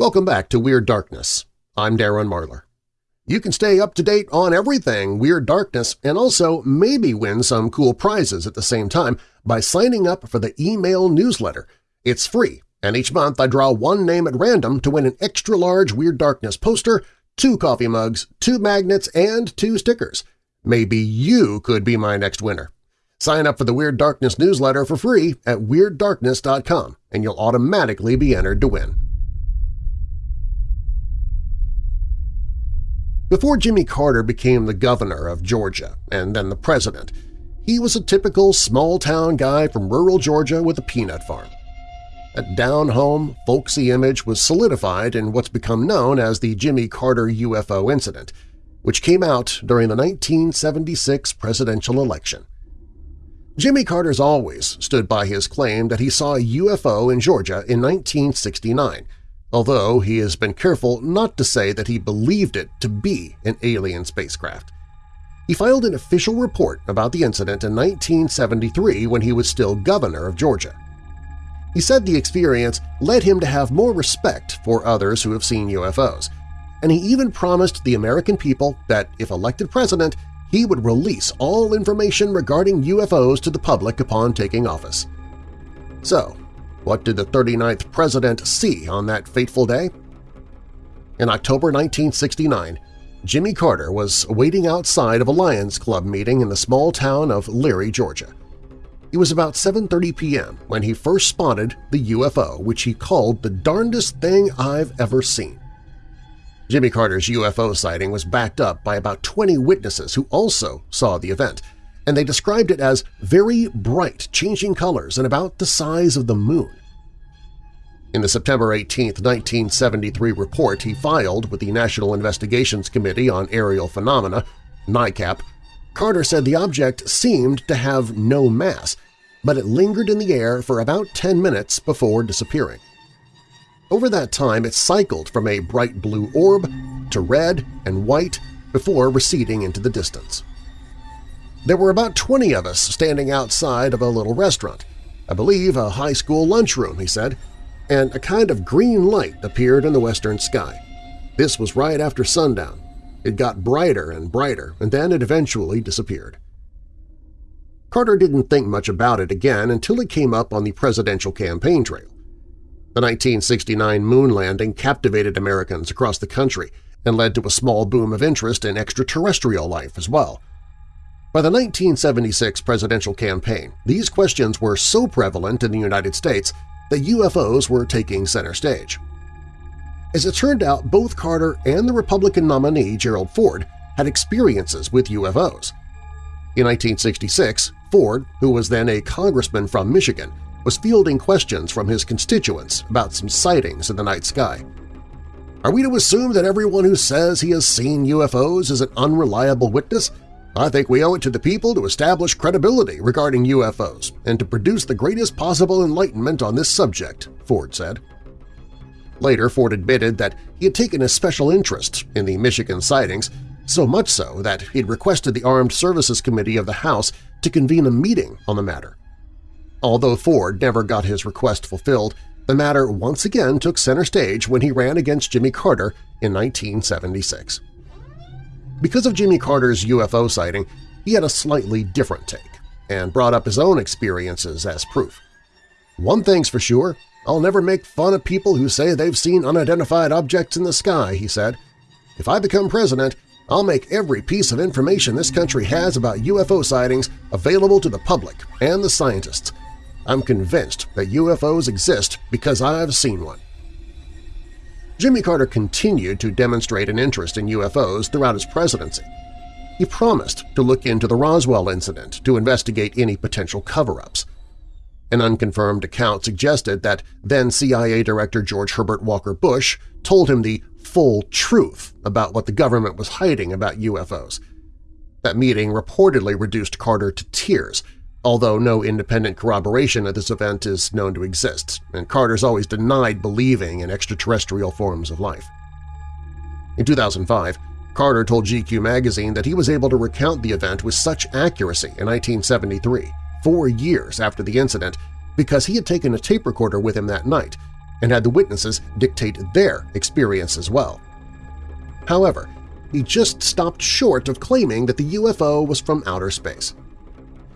A: Welcome back to Weird Darkness. I'm Darren Marlar. You can stay up to date on everything Weird Darkness and also maybe win some cool prizes at the same time by signing up for the email newsletter. It's free, and each month I draw one name at random to win an extra-large Weird Darkness poster, two coffee mugs, two magnets, and two stickers. Maybe you could be my next winner. Sign up for the Weird Darkness newsletter for free at WeirdDarkness.com, and you'll automatically be entered to win. Before Jimmy Carter became the governor of Georgia and then the president, he was a typical small-town guy from rural Georgia with a peanut farm. That down-home, folksy image was solidified in what's become known as the Jimmy Carter UFO incident, which came out during the 1976 presidential election. Jimmy Carter's always stood by his claim that he saw a UFO in Georgia in 1969, although he has been careful not to say that he believed it to be an alien spacecraft. He filed an official report about the incident in 1973 when he was still governor of Georgia. He said the experience led him to have more respect for others who have seen UFOs, and he even promised the American people that if elected president, he would release all information regarding UFOs to the public upon taking office. So, what did the 39th president see on that fateful day? In October 1969, Jimmy Carter was waiting outside of a Lions Club meeting in the small town of Leary, Georgia. It was about 7.30 p.m. when he first spotted the UFO, which he called the darndest thing I've ever seen. Jimmy Carter's UFO sighting was backed up by about 20 witnesses who also saw the event, and they described it as very bright, changing colors and about the size of the moon. In the September 18, 1973 report he filed with the National Investigations Committee on Aerial Phenomena, NICAP, Carter said the object seemed to have no mass, but it lingered in the air for about 10 minutes before disappearing. Over that time it cycled from a bright blue orb to red and white before receding into the distance. There were about 20 of us standing outside of a little restaurant, I believe a high school lunchroom, he said, and a kind of green light appeared in the western sky. This was right after sundown. It got brighter and brighter, and then it eventually disappeared. Carter didn't think much about it again until it came up on the presidential campaign trail. The 1969 moon landing captivated Americans across the country and led to a small boom of interest in extraterrestrial life as well. By the 1976 presidential campaign, these questions were so prevalent in the United States that UFOs were taking center stage. As it turned out, both Carter and the Republican nominee Gerald Ford had experiences with UFOs. In 1966, Ford, who was then a congressman from Michigan, was fielding questions from his constituents about some sightings in the night sky. Are we to assume that everyone who says he has seen UFOs is an unreliable witness I think we owe it to the people to establish credibility regarding UFOs and to produce the greatest possible enlightenment on this subject, Ford said. Later, Ford admitted that he had taken a special interest in the Michigan sightings, so much so that he had requested the Armed Services Committee of the House to convene a meeting on the matter. Although Ford never got his request fulfilled, the matter once again took center stage when he ran against Jimmy Carter in 1976. Because of Jimmy Carter's UFO sighting, he had a slightly different take and brought up his own experiences as proof. One thing's for sure, I'll never make fun of people who say they've seen unidentified objects in the sky, he said. If I become president, I'll make every piece of information this country has about UFO sightings available to the public and the scientists. I'm convinced that UFOs exist because I've seen one. Jimmy Carter continued to demonstrate an interest in UFOs throughout his presidency. He promised to look into the Roswell incident to investigate any potential cover-ups. An unconfirmed account suggested that then CIA Director George Herbert Walker Bush told him the full truth about what the government was hiding about UFOs. That meeting reportedly reduced Carter to tears although no independent corroboration of this event is known to exist, and Carter's always denied believing in extraterrestrial forms of life. In 2005, Carter told GQ magazine that he was able to recount the event with such accuracy in 1973, four years after the incident, because he had taken a tape recorder with him that night and had the witnesses dictate their experience as well. However, he just stopped short of claiming that the UFO was from outer space.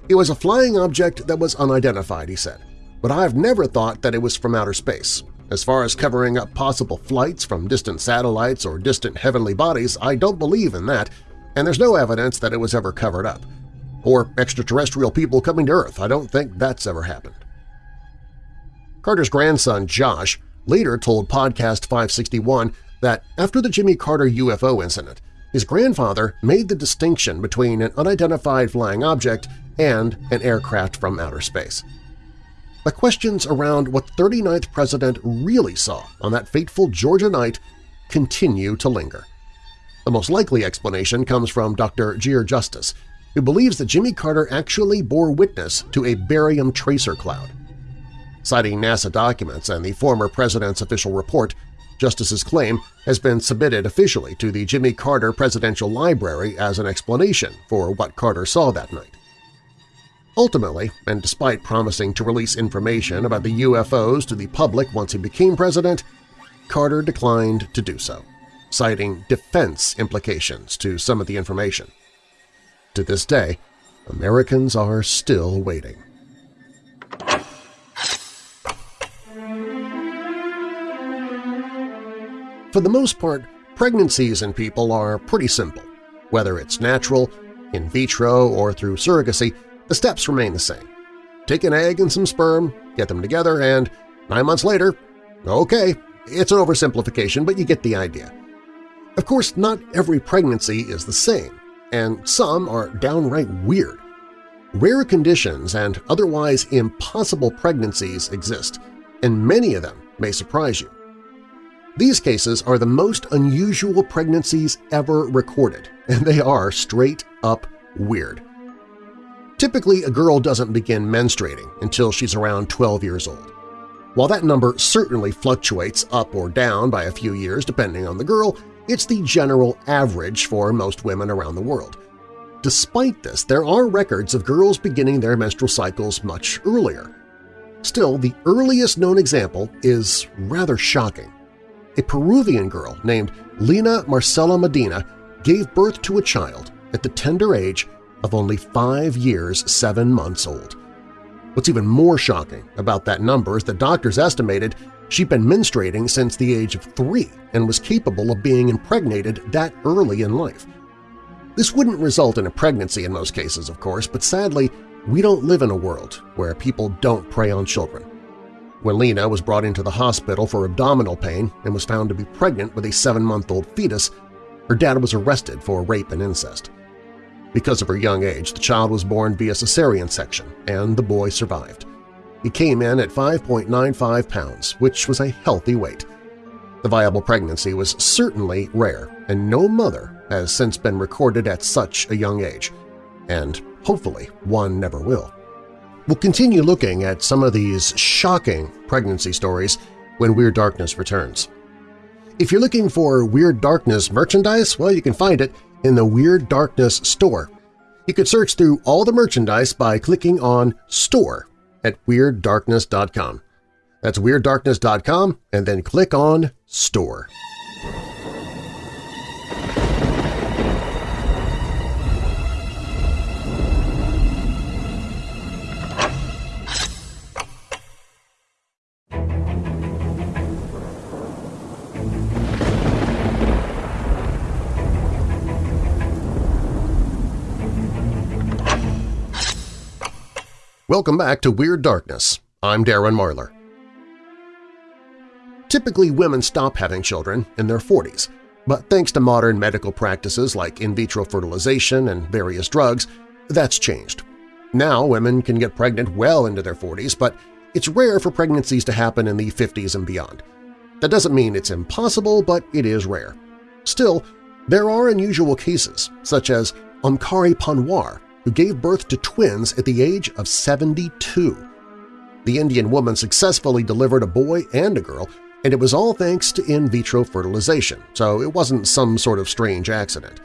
A: It was a flying object that was unidentified, he said, but I've never thought that it was from outer space. As far as covering up possible flights from distant satellites or distant heavenly bodies, I don't believe in that, and there's no evidence that it was ever covered up. Or extraterrestrial people coming to Earth, I don't think that's ever happened. Carter's grandson, Josh, later told Podcast 561 that after the Jimmy Carter UFO incident, his grandfather made the distinction between an unidentified flying object and an aircraft from outer space. The questions around what the 39th president really saw on that fateful Georgia night continue to linger. The most likely explanation comes from Dr. Geer Justice, who believes that Jimmy Carter actually bore witness to a barium tracer cloud. Citing NASA documents and the former president's official report, Justice's claim has been submitted officially to the Jimmy Carter Presidential Library as an explanation for what Carter saw that night. Ultimately, and despite promising to release information about the UFOs to the public once he became president, Carter declined to do so, citing defense implications to some of the information. to this day, Americans are still waiting. For the most part, pregnancies in people are pretty simple. Whether it's natural, in vitro, or through surrogacy, the steps remain the same. Take an egg and some sperm, get them together, and nine months later, okay, it's an oversimplification, but you get the idea. Of course, not every pregnancy is the same, and some are downright weird. Rare conditions and otherwise impossible pregnancies exist, and many of them may surprise you. These cases are the most unusual pregnancies ever recorded, and they are straight-up weird. Typically, a girl doesn't begin menstruating until she's around 12 years old. While that number certainly fluctuates up or down by a few years depending on the girl, it's the general average for most women around the world. Despite this, there are records of girls beginning their menstrual cycles much earlier. Still, the earliest known example is rather shocking. A Peruvian girl named Lina Marcela Medina gave birth to a child at the tender age of only five years seven months old. What's even more shocking about that number is that doctors estimated she'd been menstruating since the age of three and was capable of being impregnated that early in life. This wouldn't result in a pregnancy in most cases, of course, but sadly, we don't live in a world where people don't prey on children. When Lina was brought into the hospital for abdominal pain and was found to be pregnant with a seven-month-old fetus, her dad was arrested for rape and incest. Because of her young age, the child was born via cesarean section, and the boy survived. He came in at 5.95 pounds, which was a healthy weight. The viable pregnancy was certainly rare, and no mother has since been recorded at such a young age, and hopefully one never will. We'll continue looking at some of these shocking pregnancy stories when Weird Darkness returns. If you're looking for Weird Darkness merchandise, well, you can find it in the Weird Darkness store. You could search through all the merchandise by clicking on Store at WeirdDarkness.com. That's WeirdDarkness.com and then click on Store. Welcome back to Weird Darkness. I'm Darren Marlar. Typically, women stop having children in their 40s, but thanks to modern medical practices like in vitro fertilization and various drugs, that's changed. Now women can get pregnant well into their 40s, but it's rare for pregnancies to happen in the 50s and beyond. That doesn't mean it's impossible, but it is rare. Still, there are unusual cases, such as Omkari Panwar, who gave birth to twins at the age of 72. The Indian woman successfully delivered a boy and a girl, and it was all thanks to in vitro fertilization, so it wasn't some sort of strange accident.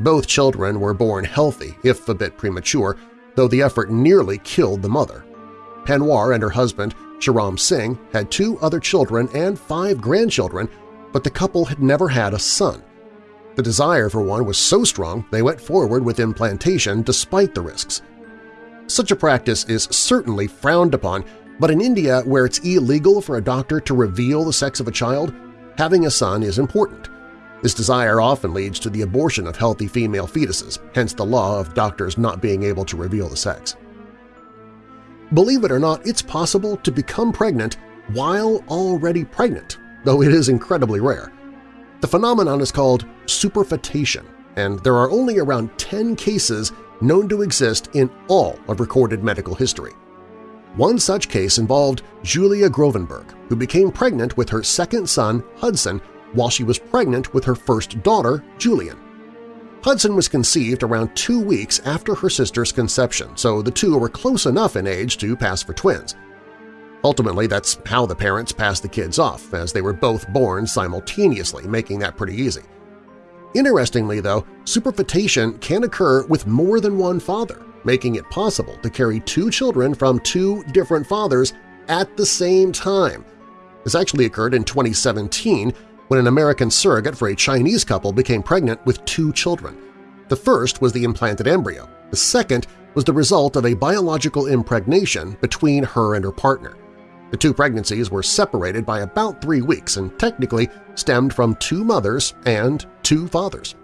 A: Both children were born healthy, if a bit premature, though the effort nearly killed the mother. Panwar and her husband, Charan Singh, had two other children and five grandchildren, but the couple had never had a son. The desire for one was so strong they went forward with implantation despite the risks. Such a practice is certainly frowned upon, but in India, where it's illegal for a doctor to reveal the sex of a child, having a son is important. This desire often leads to the abortion of healthy female fetuses, hence the law of doctors not being able to reveal the sex. Believe it or not, it's possible to become pregnant while already pregnant, though it is incredibly rare. The phenomenon is called superfetation, and there are only around 10 cases known to exist in all of recorded medical history. One such case involved Julia Grovenberg, who became pregnant with her second son, Hudson, while she was pregnant with her first daughter, Jillian. Hudson was conceived around two weeks after her sister's conception, so the two were close enough in age to pass for twins. Ultimately, that's how the parents passed the kids off, as they were both born simultaneously, making that pretty easy. Interestingly, though, superfetation can occur with more than one father, making it possible to carry two children from two different fathers at the same time. This actually occurred in 2017 when an American surrogate for a Chinese couple became pregnant with two children. The first was the implanted embryo. The second was the result of a biological impregnation between her and her partner. The two pregnancies were separated by about three weeks and technically stemmed from two mothers and two fathers.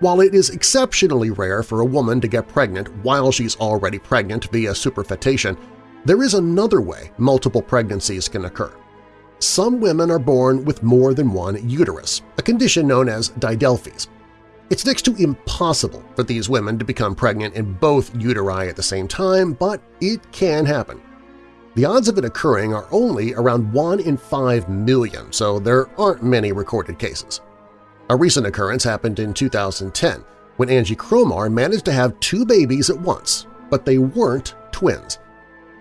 A: While it is exceptionally rare for a woman to get pregnant while she's already pregnant via superfetation, there is another way multiple pregnancies can occur. Some women are born with more than one uterus, a condition known as didelphys. It's next to impossible for these women to become pregnant in both uteri at the same time, but it can happen. The odds of it occurring are only around 1 in 5 million, so there aren't many recorded cases. A recent occurrence happened in 2010 when Angie Cromar managed to have two babies at once, but they weren't twins.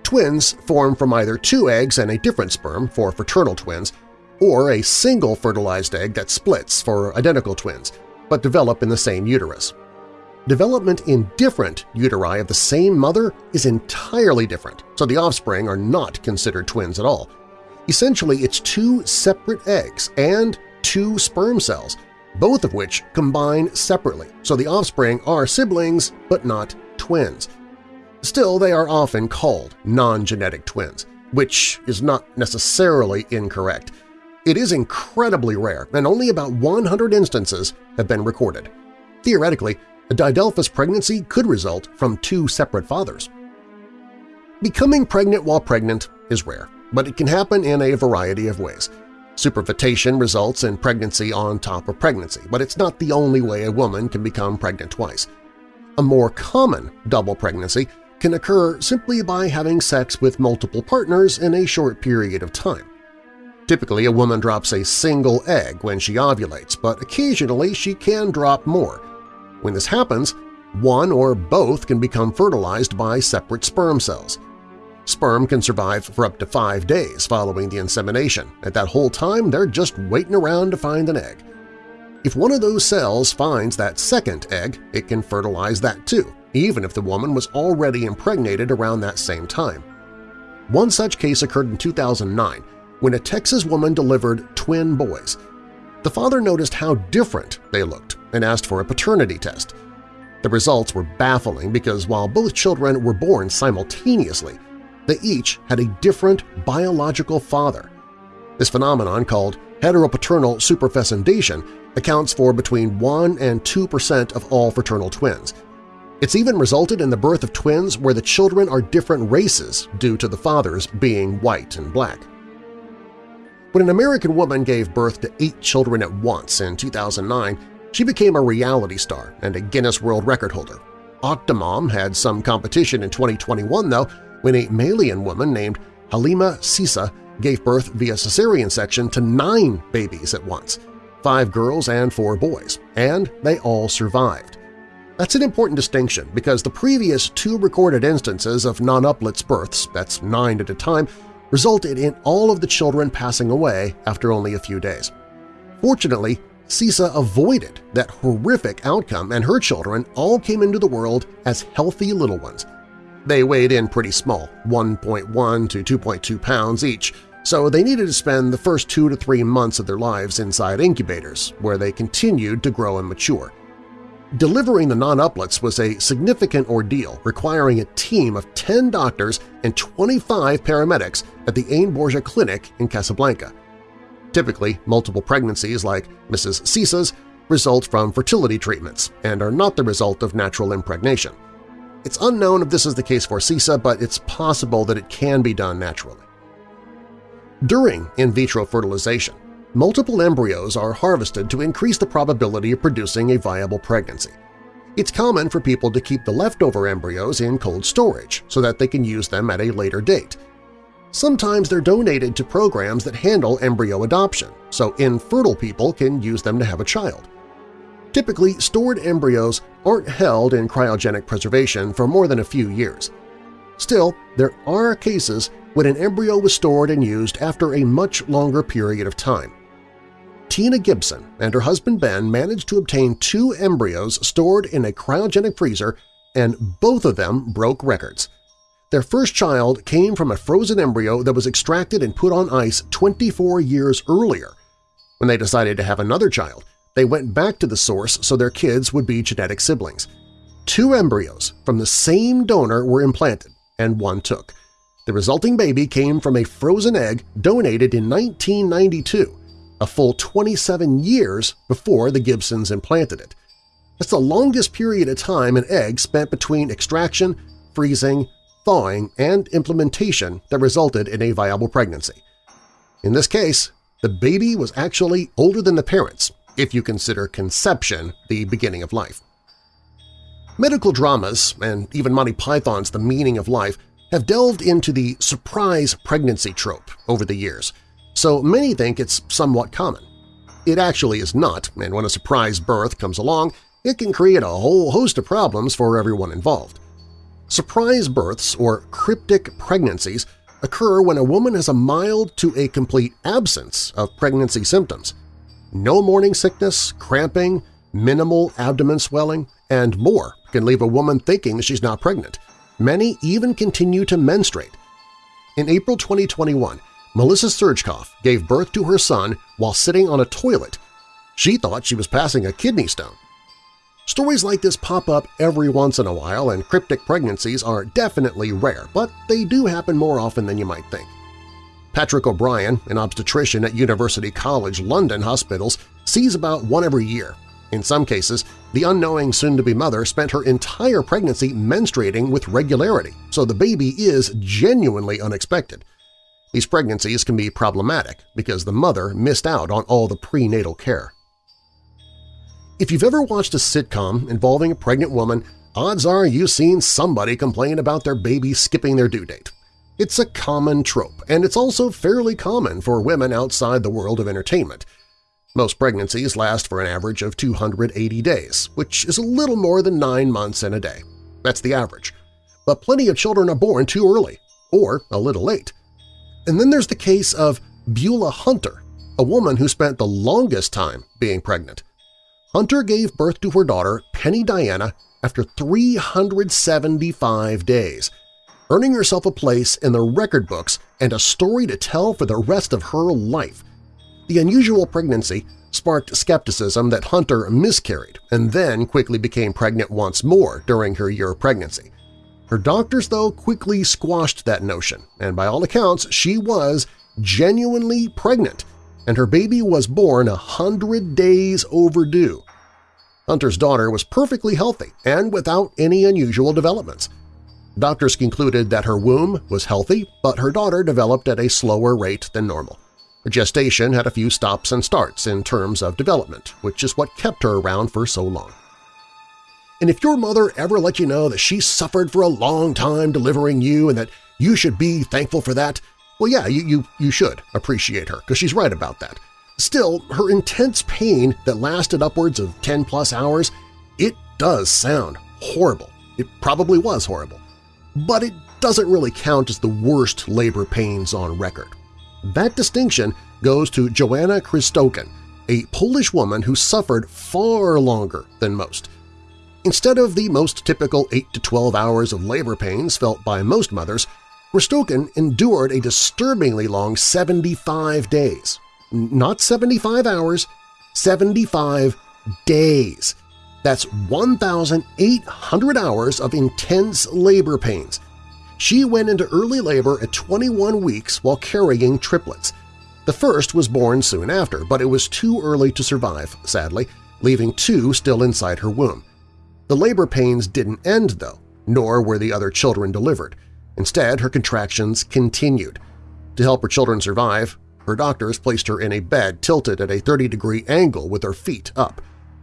A: Twins form from either two eggs and a different sperm for fraternal twins, or a single fertilized egg that splits for identical twins, but develop in the same uterus. Development in different uteri of the same mother is entirely different, so the offspring are not considered twins at all. Essentially, it's two separate eggs and two sperm cells, both of which combine separately, so the offspring are siblings but not twins. Still, they are often called non-genetic twins, which is not necessarily incorrect. It is incredibly rare, and only about 100 instances have been recorded. Theoretically, a didelphys pregnancy could result from two separate fathers. Becoming pregnant while pregnant is rare, but it can happen in a variety of ways. Superfetation results in pregnancy on top of pregnancy, but it's not the only way a woman can become pregnant twice. A more common double pregnancy can occur simply by having sex with multiple partners in a short period of time. Typically, a woman drops a single egg when she ovulates, but occasionally she can drop more. When this happens, one or both can become fertilized by separate sperm cells. Sperm can survive for up to five days following the insemination. At that whole time, they're just waiting around to find an egg. If one of those cells finds that second egg, it can fertilize that too, even if the woman was already impregnated around that same time. One such case occurred in 2009 when a Texas woman delivered twin boys. The father noticed how different they looked and asked for a paternity test. The results were baffling because while both children were born simultaneously, they each had a different biological father. This phenomenon, called heteropaternal superfecundation, accounts for between 1 and 2 percent of all fraternal twins – it's even resulted in the birth of twins where the children are different races due to the fathers being white and black. When an American woman gave birth to eight children at once in 2009, she became a reality star and a Guinness World Record holder. Octomom had some competition in 2021, though, when a Malian woman named Halima Cissé gave birth via cesarean section to nine babies at once, five girls and four boys, and they all survived. That's an important distinction because the previous two recorded instances of non-uplets births, that's nine at a time, resulted in all of the children passing away after only a few days. Fortunately, Cissé avoided that horrific outcome and her children all came into the world as healthy little ones. They weighed in pretty small, 1.1 to 2.2 pounds each, so they needed to spend the first two to three months of their lives inside incubators, where they continued to grow and mature. Delivering the non-uplets was a significant ordeal requiring a team of 10 doctors and 25 paramedics at the Ain Borja Clinic in Casablanca. Typically, multiple pregnancies like Mrs. Cissé's result from fertility treatments and are not the result of natural impregnation. It's unknown if this is the case for Cissé, but it's possible that it can be done naturally. During in vitro fertilization, multiple embryos are harvested to increase the probability of producing a viable pregnancy. It's common for people to keep the leftover embryos in cold storage so that they can use them at a later date. Sometimes they're donated to programs that handle embryo adoption, so infertile people can use them to have a child. Typically, stored embryos aren't held in cryogenic preservation for more than a few years. Still, there are cases when an embryo was stored and used after a much longer period of time. Tina Gibson and her husband Ben managed to obtain two embryos stored in a cryogenic freezer, and both of them broke records. Their first child came from a frozen embryo that was extracted and put on ice 24 years earlier. When they decided to have another child, they went back to the source so their kids would be genetic siblings. Two embryos from the same donor were implanted, and one took. The resulting baby came from a frozen egg donated in 1992, a full 27 years before the Gibsons implanted it. That's the longest period of time an egg spent between extraction, freezing, thawing, and implementation that resulted in a viable pregnancy. In this case, the baby was actually older than the parents, if you consider conception the beginning of life. Medical dramas, and even Monty Python's The Meaning of Life, have delved into the surprise pregnancy trope over the years, so many think it's somewhat common. It actually is not, and when a surprise birth comes along, it can create a whole host of problems for everyone involved. Surprise births, or cryptic pregnancies, occur when a woman has a mild to a complete absence of pregnancy symptoms. No morning sickness, cramping, minimal abdomen swelling, and more can leave a woman thinking that she's not pregnant. Many even continue to menstruate. In April 2021, Melissa Surgkoff gave birth to her son while sitting on a toilet. She thought she was passing a kidney stone. Stories like this pop up every once in a while, and cryptic pregnancies are definitely rare, but they do happen more often than you might think. Patrick O'Brien, an obstetrician at University College London Hospitals, sees about one every year. In some cases, the unknowing soon-to-be mother spent her entire pregnancy menstruating with regularity, so the baby is genuinely unexpected. These pregnancies can be problematic because the mother missed out on all the prenatal care. If you've ever watched a sitcom involving a pregnant woman, odds are you've seen somebody complain about their baby skipping their due date. It's a common trope, and it's also fairly common for women outside the world of entertainment. Most pregnancies last for an average of 280 days, which is a little more than nine months and a day. That's the average. But plenty of children are born too early, or a little late. And then there's the case of Beulah Hunter, a woman who spent the longest time being pregnant. Hunter gave birth to her daughter, Penny Diana, after 375 days, earning herself a place in the record books and a story to tell for the rest of her life. The unusual pregnancy sparked skepticism that Hunter miscarried and then quickly became pregnant once more during her year of pregnancy. Her doctors, though, quickly squashed that notion, and by all accounts she was genuinely pregnant, and her baby was born a hundred days overdue. Hunter's daughter was perfectly healthy and without any unusual developments. Doctors concluded that her womb was healthy, but her daughter developed at a slower rate than normal. Her gestation had a few stops and starts in terms of development, which is what kept her around for so long. And if your mother ever let you know that she suffered for a long time delivering you and that you should be thankful for that, well, yeah, you, you, you should appreciate her because she's right about that. Still, her intense pain that lasted upwards of 10-plus hours, it does sound horrible. It probably was horrible. But it doesn't really count as the worst labor pains on record. That distinction goes to Joanna Krzysztonek, a Polish woman who suffered far longer than most. Instead of the most typical 8 to 12 hours of labor pains felt by most mothers, Krzysztonek endured a disturbingly long 75 days. Not 75 hours, 75 days. That's 1,800 hours of intense labor pains. She went into early labor at 21 weeks while carrying triplets. The first was born soon after, but it was too early to survive, sadly, leaving two still inside her womb. The labor pains didn't end, though, nor were the other children delivered. Instead, her contractions continued. To help her children survive, her doctors placed her in a bed tilted at a 30-degree angle with her feet up.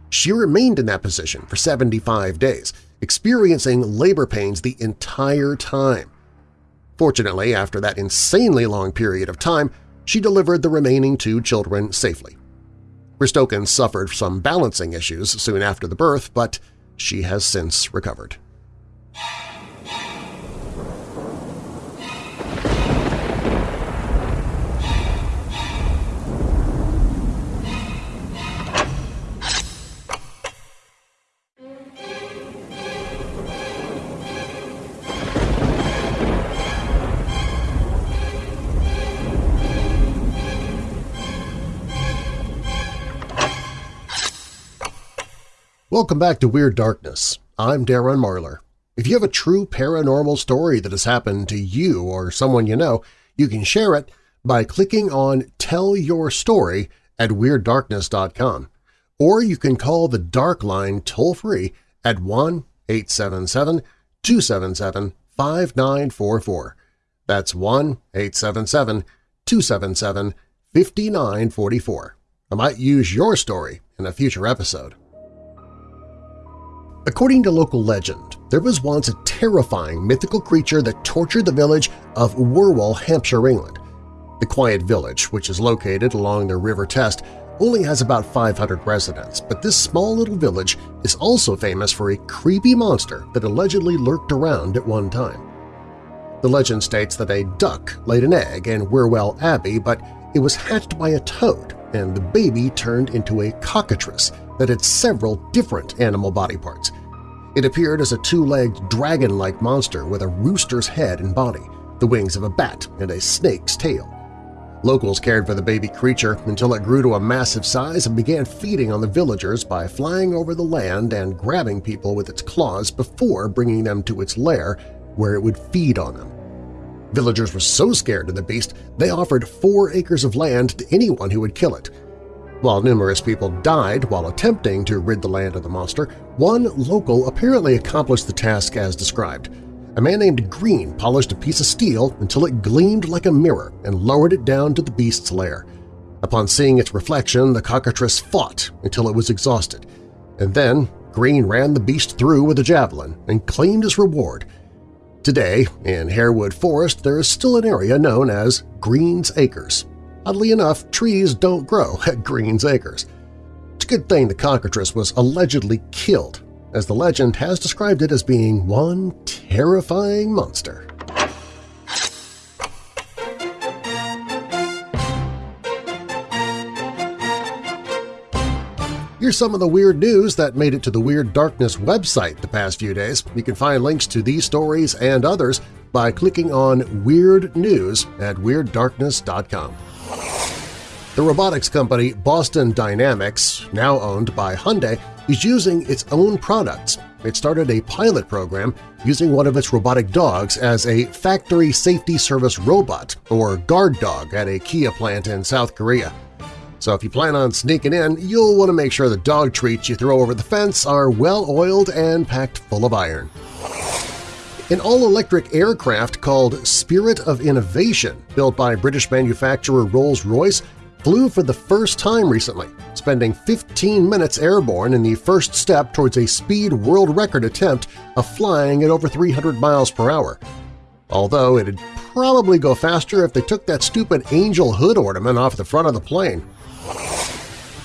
A: She remained in that position for 75 days, experiencing labor pains the entire time. Fortunately, after that insanely long period of time, she delivered the remaining two children safely. Krzysztonek suffered some balancing issues soon after the birth, but she has since recovered. Welcome back to Weird Darkness. I'm Darren Marlar. If you have a true paranormal story that has happened to you or someone you know, you can share it by clicking on Tell Your Story at WeirdDarkness.com. Or you can call the Dark Line toll-free at 1-877-277-5944. That's 1-877-277-5944. I might use your story in a future episode. According to local legend, there was once a terrifying mythical creature that tortured the village of Wherwell, Hampshire, England. The quiet village, which is located along the River Test, only has about 500 residents, but this small little village is also famous for a creepy monster that allegedly lurked around at one time. The legend states that a duck laid an egg in Wherwell Abbey, but it was hatched by a toad, and the baby turned into a cockatrice that had several different animal body parts. It appeared as a two-legged dragon-like monster with a rooster's head and body, the wings of a bat, and a snake's tail. Locals cared for the baby creature until it grew to a massive size and began feeding on the villagers by flying over the land and grabbing people with its claws before bringing them to its lair where it would feed on them. Villagers were so scared of the beast they offered four acres of land to anyone who would kill it, while numerous people died while attempting to rid the land of the monster, one local apparently accomplished the task as described. A man named Green polished a piece of steel until it gleamed like a mirror and lowered it down to the beast's lair. Upon seeing its reflection, the cockatrice fought until it was exhausted, and then Green ran the beast through with a javelin and claimed his reward. Today, in Harewood Forest, there is still an area known as Green's Acres. Oddly enough, trees don't grow at Green's Acres. It's a good thing the cockatrice was allegedly killed, as the legend has described it as being one terrifying monster. Here's some of the weird news that made it to the Weird Darkness website the past few days. You can find links to these stories and others by clicking on Weird News at WeirdDarkness.com. The robotics company Boston Dynamics, now owned by Hyundai, is using its own products. It started a pilot program using one of its robotic dogs as a factory safety service robot or guard dog at a Kia plant in South Korea. So if you plan on sneaking in, you'll want to make sure the dog treats you throw over the fence are well-oiled and packed full of iron. An all-electric aircraft called Spirit of Innovation, built by British manufacturer Rolls-Royce, flew for the first time recently, spending 15 minutes airborne in the first step towards a speed world record attempt of flying at over 300 miles per hour. Although it'd probably go faster if they took that stupid angel hood ornament off the front of the plane.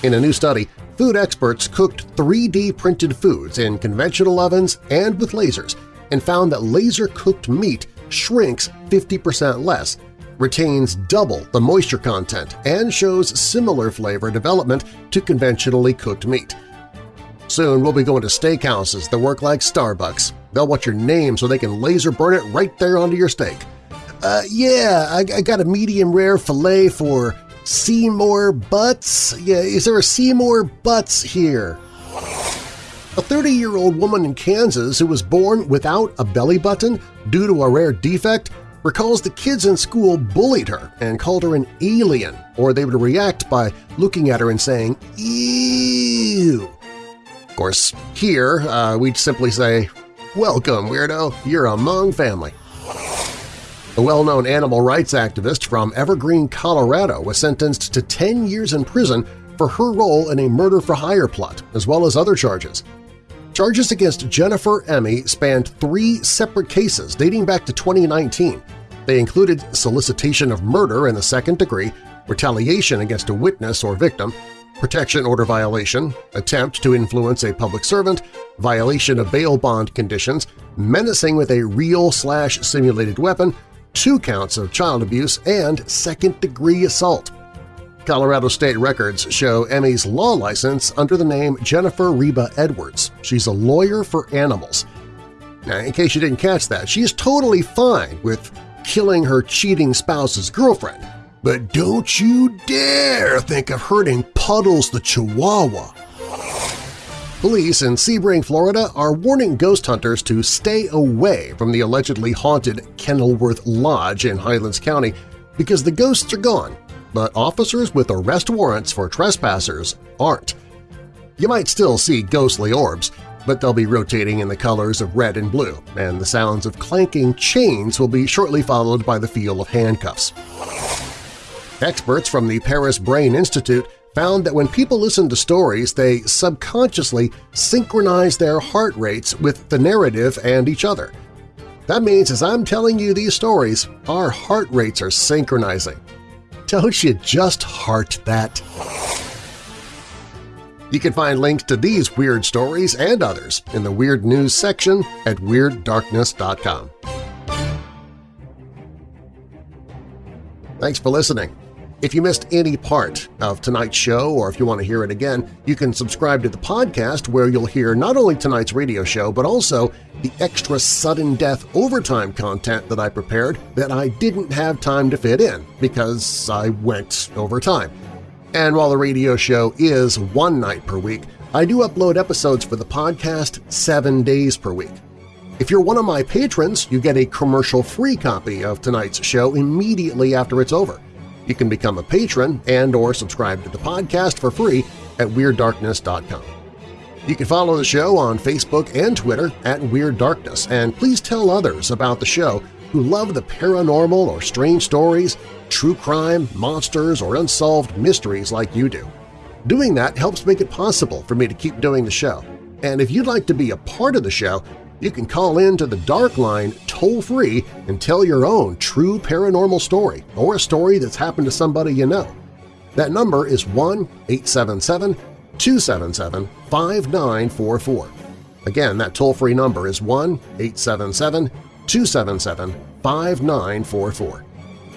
A: In a new study, food experts cooked 3D printed foods in conventional ovens and with lasers and found that laser-cooked meat shrinks 50% less retains double the moisture content and shows similar flavor development to conventionally cooked meat. Soon we'll be going to steakhouses that work like Starbucks. They'll want your name so they can laser burn it right there onto your steak. Uh, yeah, I, I got a medium rare filet for Seymour Butts. Yeah, is there a Seymour Butts here? A 30-year-old woman in Kansas who was born without a belly button due to a rare defect recalls the kids in school bullied her and called her an alien, or they would react by looking at her and saying, ew. Of course, here uh, we'd simply say, welcome, weirdo, you're among family. A well-known animal rights activist from Evergreen, Colorado was sentenced to 10 years in prison for her role in a murder-for-hire plot, as well as other charges. Charges against Jennifer Emmy spanned three separate cases dating back to 2019. They included solicitation of murder in the second degree, retaliation against a witness or victim, protection order violation, attempt to influence a public servant, violation of bail bond conditions, menacing with a real-slash-simulated weapon, two counts of child abuse, and second-degree assault. Colorado state records show Emmy's law license under the name Jennifer Reba Edwards. She's a lawyer for animals. Now, in case you didn't catch that, she is totally fine with killing her cheating spouse's girlfriend. But don't you dare think of hurting Puddles the Chihuahua! Police in Sebring, Florida are warning ghost hunters to stay away from the allegedly haunted Kenilworth Lodge in Highlands County because the ghosts are gone, but officers with arrest warrants for trespassers aren't. You might still see ghostly orbs, but they'll be rotating in the colors of red and blue, and the sounds of clanking chains will be shortly followed by the feel of handcuffs. Experts from the Paris Brain Institute found that when people listen to stories, they subconsciously synchronize their heart rates with the narrative and each other. That means as I'm telling you these stories, our heart rates are synchronizing. Don't you just heart that? You can find links to these weird stories and others in the Weird News section at WeirdDarkness.com. Thanks for listening. If you missed any part of tonight's show or if you want to hear it again, you can subscribe to the podcast where you'll hear not only tonight's radio show but also the extra sudden death overtime content that I prepared that I didn't have time to fit in because I went overtime. And while the radio show is one night per week, I do upload episodes for the podcast seven days per week. If you're one of my patrons, you get a commercial-free copy of tonight's show immediately after it's over. You can become a patron and or subscribe to the podcast for free at WeirdDarkness.com. You can follow the show on Facebook and Twitter at Weird Darkness, and please tell others about the show who love the paranormal or strange stories, true crime, monsters, or unsolved mysteries like you do. Doing that helps make it possible for me to keep doing the show. And if you'd like to be a part of the show, you can call in to the Dark Line toll-free and tell your own true paranormal story or a story that's happened to somebody you know. That number is 1-877-277-5944. Again, that toll-free number is 1-877-277-5944.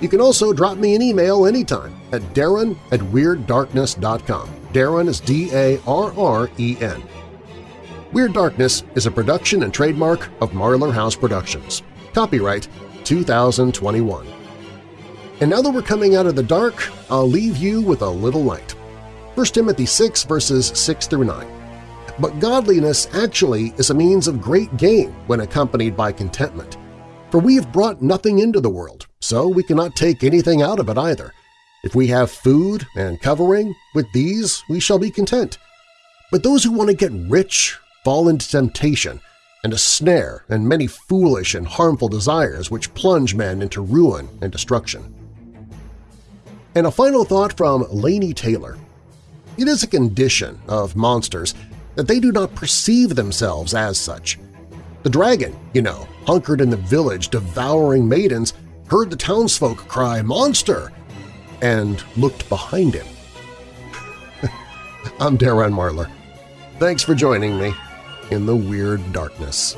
A: You can also drop me an email anytime at darren at WeirdDarkness.com. Darren is D-A-R-R-E-N. Weird Darkness is a production and trademark of Marlar House Productions. Copyright 2021. And now that we're coming out of the dark, I'll leave you with a little light. 1 Timothy 6 verses 6 through 9. But godliness actually is a means of great gain when accompanied by contentment. For we have brought nothing into the world, so we cannot take anything out of it either. If we have food and covering, with these we shall be content. But those who want to get rich fall into temptation and a snare and many foolish and harmful desires which plunge men into ruin and destruction. And a final thought from Laini Taylor. It is a condition of monsters that they do not perceive themselves as such. The dragon, you know, hunkered in the village devouring maidens, heard the townsfolk cry, "Monster!" and looked behind him. I'm Darren Marlar. Thanks for joining me in the weird darkness.